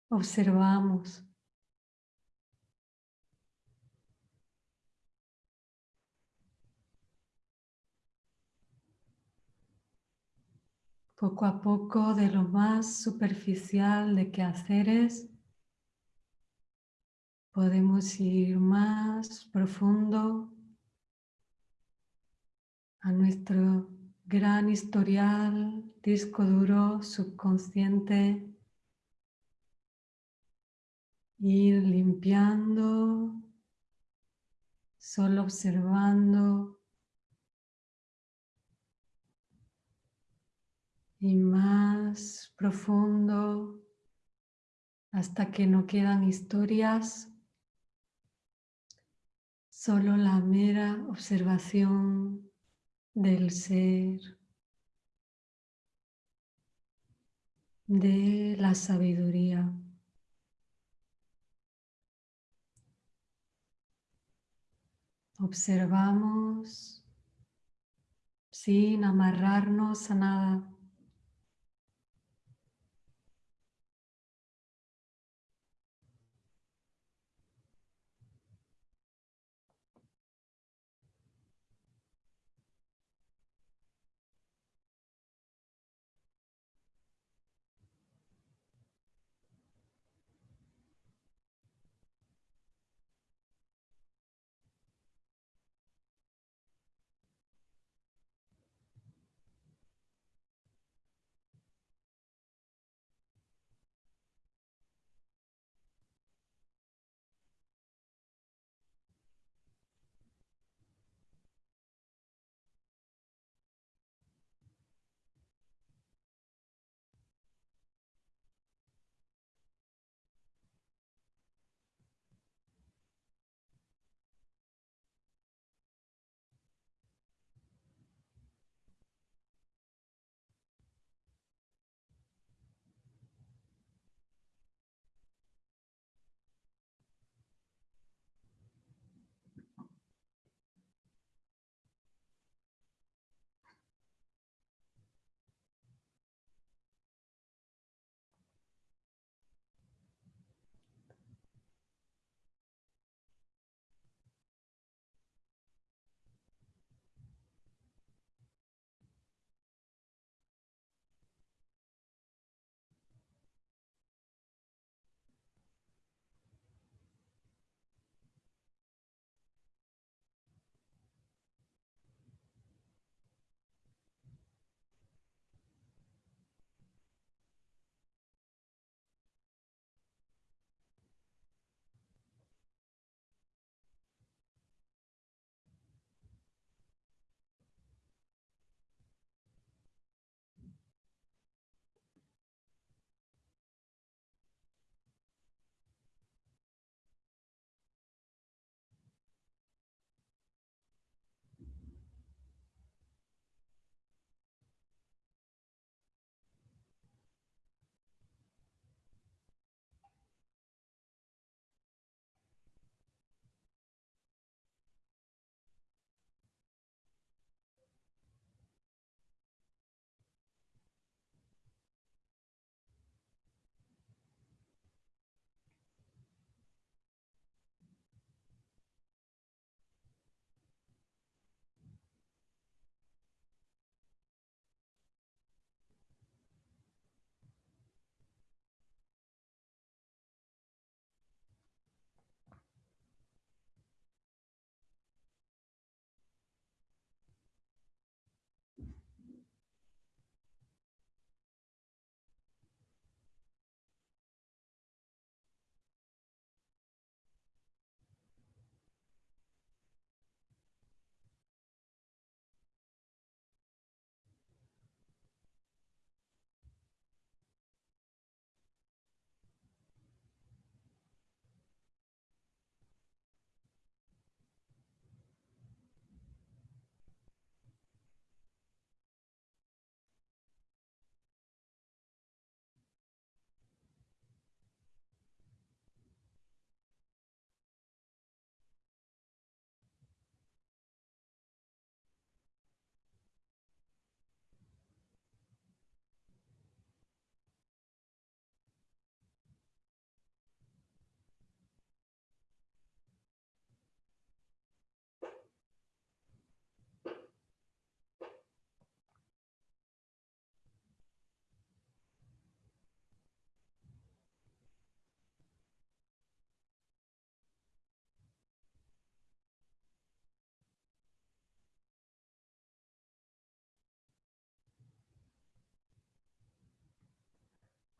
observamos. Poco a poco de lo más superficial de quehaceres podemos ir más profundo a nuestro gran historial, disco duro, subconsciente, ir limpiando, solo observando. Y más profundo hasta que no quedan historias solo la mera observación del ser, de la sabiduría. Observamos sin amarrarnos a nada.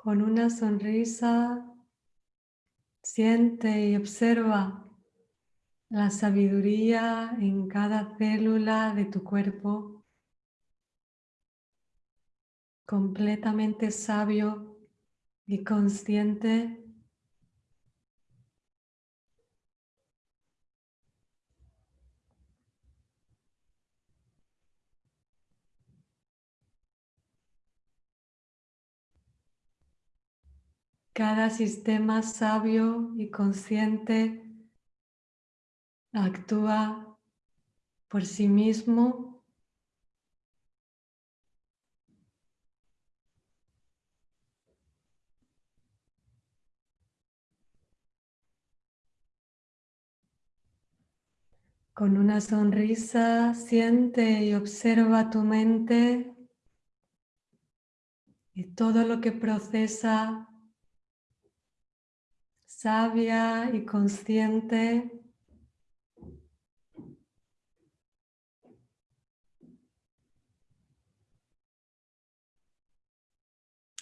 Con una sonrisa, siente y observa la sabiduría en cada célula de tu cuerpo, completamente sabio y consciente Cada sistema sabio y consciente actúa por sí mismo. Con una sonrisa siente y observa tu mente y todo lo que procesa sabia y consciente.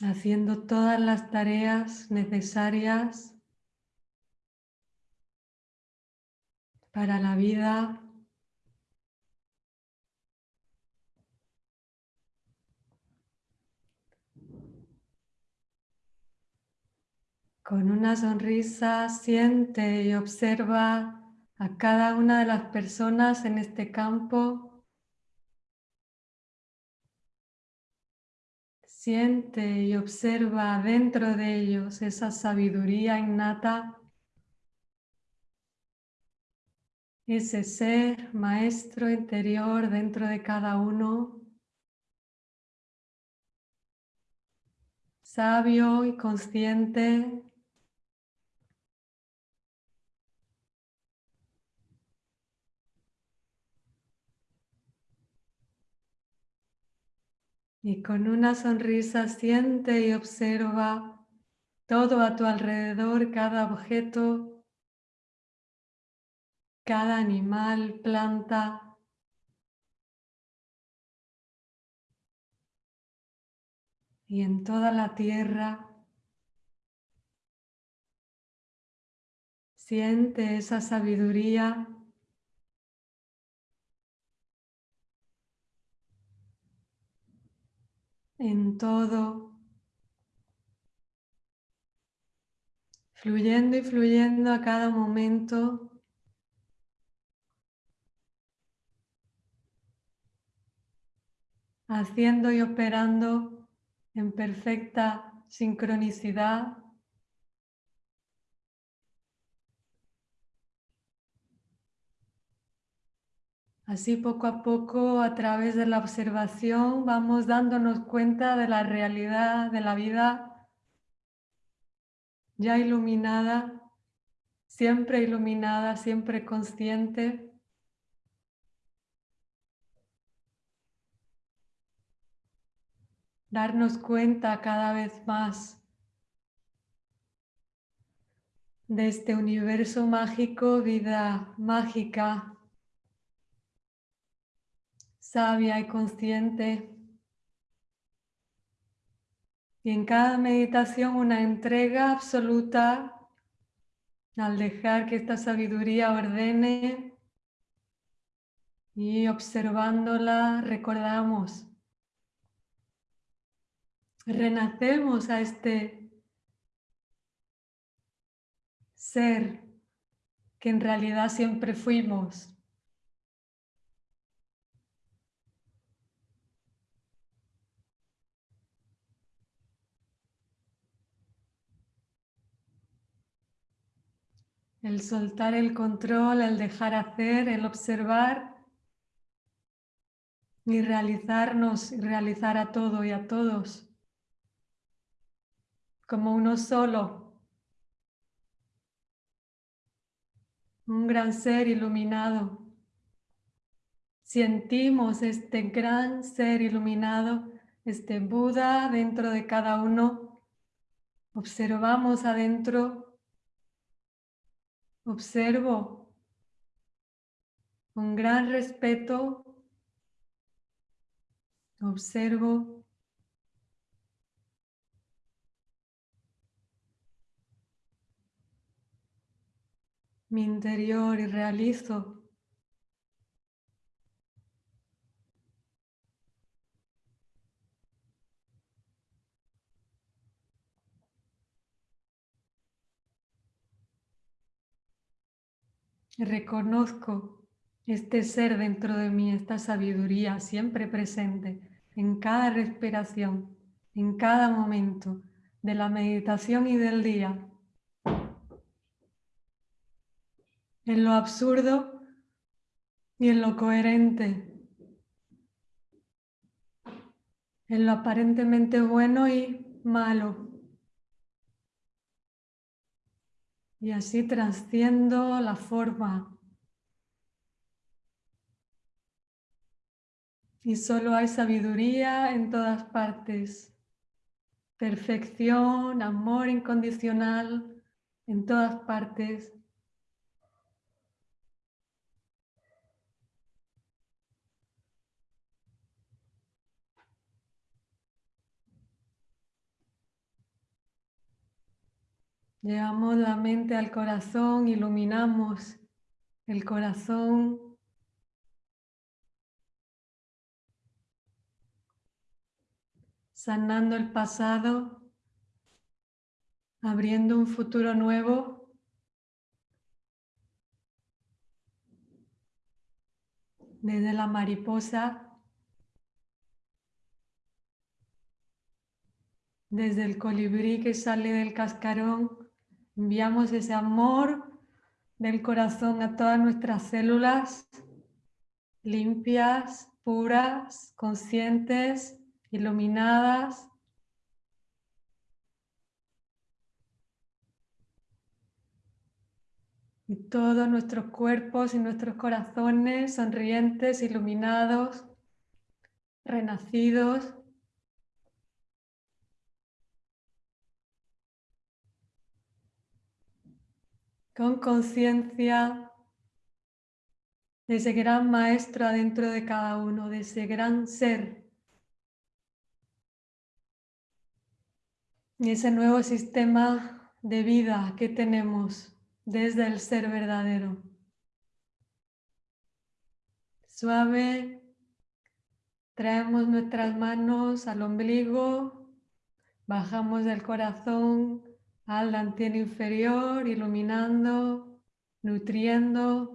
haciendo todas las tareas necesarias para la vida Con una sonrisa siente y observa a cada una de las personas en este campo. Siente y observa dentro de ellos esa sabiduría innata, ese ser maestro interior dentro de cada uno. sabio y consciente Y con una sonrisa siente y observa todo a tu alrededor, cada objeto, cada animal, planta. Y en toda la tierra siente esa sabiduría en todo, fluyendo y fluyendo a cada momento. haciendo y operando en perfecta sincronicidad Así poco a poco, a través de la observación, vamos dándonos cuenta de la realidad de la vida ya iluminada, siempre iluminada, siempre consciente. Darnos cuenta cada vez más de este universo mágico, vida mágica, sabia y consciente. Y en cada meditación una entrega absoluta al dejar que esta sabiduría ordene y observándola recordamos, renacemos a este ser que en realidad siempre fuimos. El soltar el control, el dejar hacer, el observar y realizarnos y realizar a todo y a todos como uno solo. Un gran ser iluminado. Sentimos este gran ser iluminado, este Buda dentro de cada uno. Observamos adentro Observo con gran respeto, observo mi interior y realizo Reconozco este ser dentro de mí, esta sabiduría siempre presente en cada respiración, en cada momento de la meditación y del día. En lo absurdo y en lo coherente. En lo aparentemente bueno y malo. Y así trasciendo la forma. Y solo hay sabiduría en todas partes. Perfección, amor incondicional en todas partes. Llevamos la mente al corazón, iluminamos el corazón. Sanando el pasado, abriendo un futuro nuevo. Desde la mariposa, desde el colibrí que sale del cascarón, Enviamos ese amor del corazón a todas nuestras células limpias, puras, conscientes, iluminadas. Y todos nuestros cuerpos y nuestros corazones sonrientes, iluminados, renacidos. Con conciencia de ese gran maestro adentro de cada uno, de ese gran ser. Y ese nuevo sistema de vida que tenemos desde el ser verdadero. Suave, traemos nuestras manos al ombligo, bajamos del corazón al inferior, iluminando, nutriendo.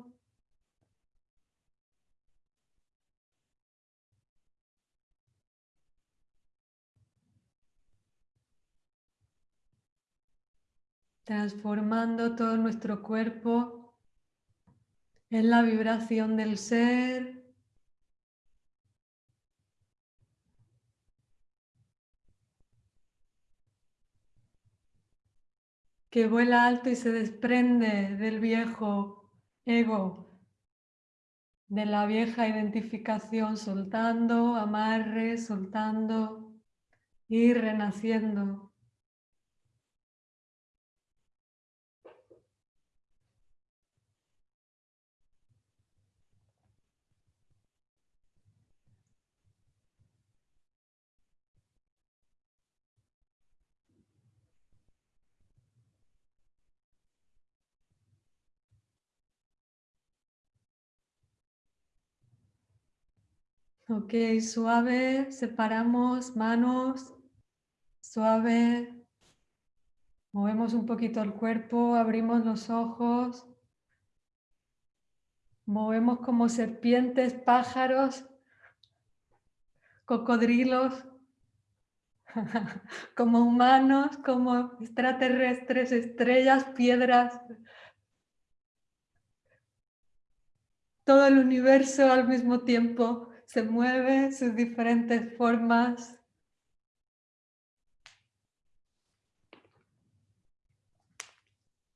transformando todo nuestro cuerpo en la vibración del ser, que vuela alto y se desprende del viejo ego, de la vieja identificación, soltando, amarre, soltando y renaciendo. Ok, suave, separamos manos, suave, movemos un poquito el cuerpo, abrimos los ojos, movemos como serpientes, pájaros, cocodrilos, como humanos, como extraterrestres, estrellas, piedras, todo el universo al mismo tiempo se mueve, sus diferentes formas.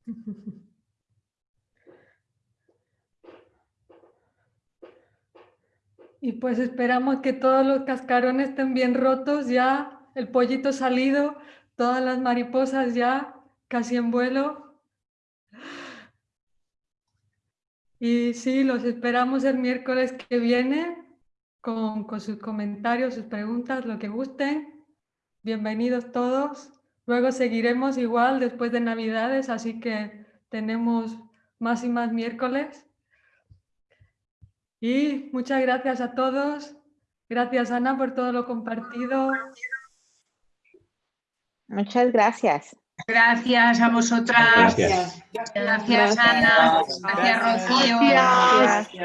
Y pues esperamos que todos los cascarones estén bien rotos ya, el pollito salido, todas las mariposas ya casi en vuelo. Y sí, los esperamos el miércoles que viene con, sus comentarios, sus preguntas, lo que gusten. Bienvenidos todos. Luego seguiremos igual después de Navidades, así que tenemos más y más miércoles. Y muchas gracias a todos. Gracias Ana por todo lo compartido. Muchas gracias. Gracias a vosotras. Gracias. Gracias, Ana. Gracias, Rocío. Gracias.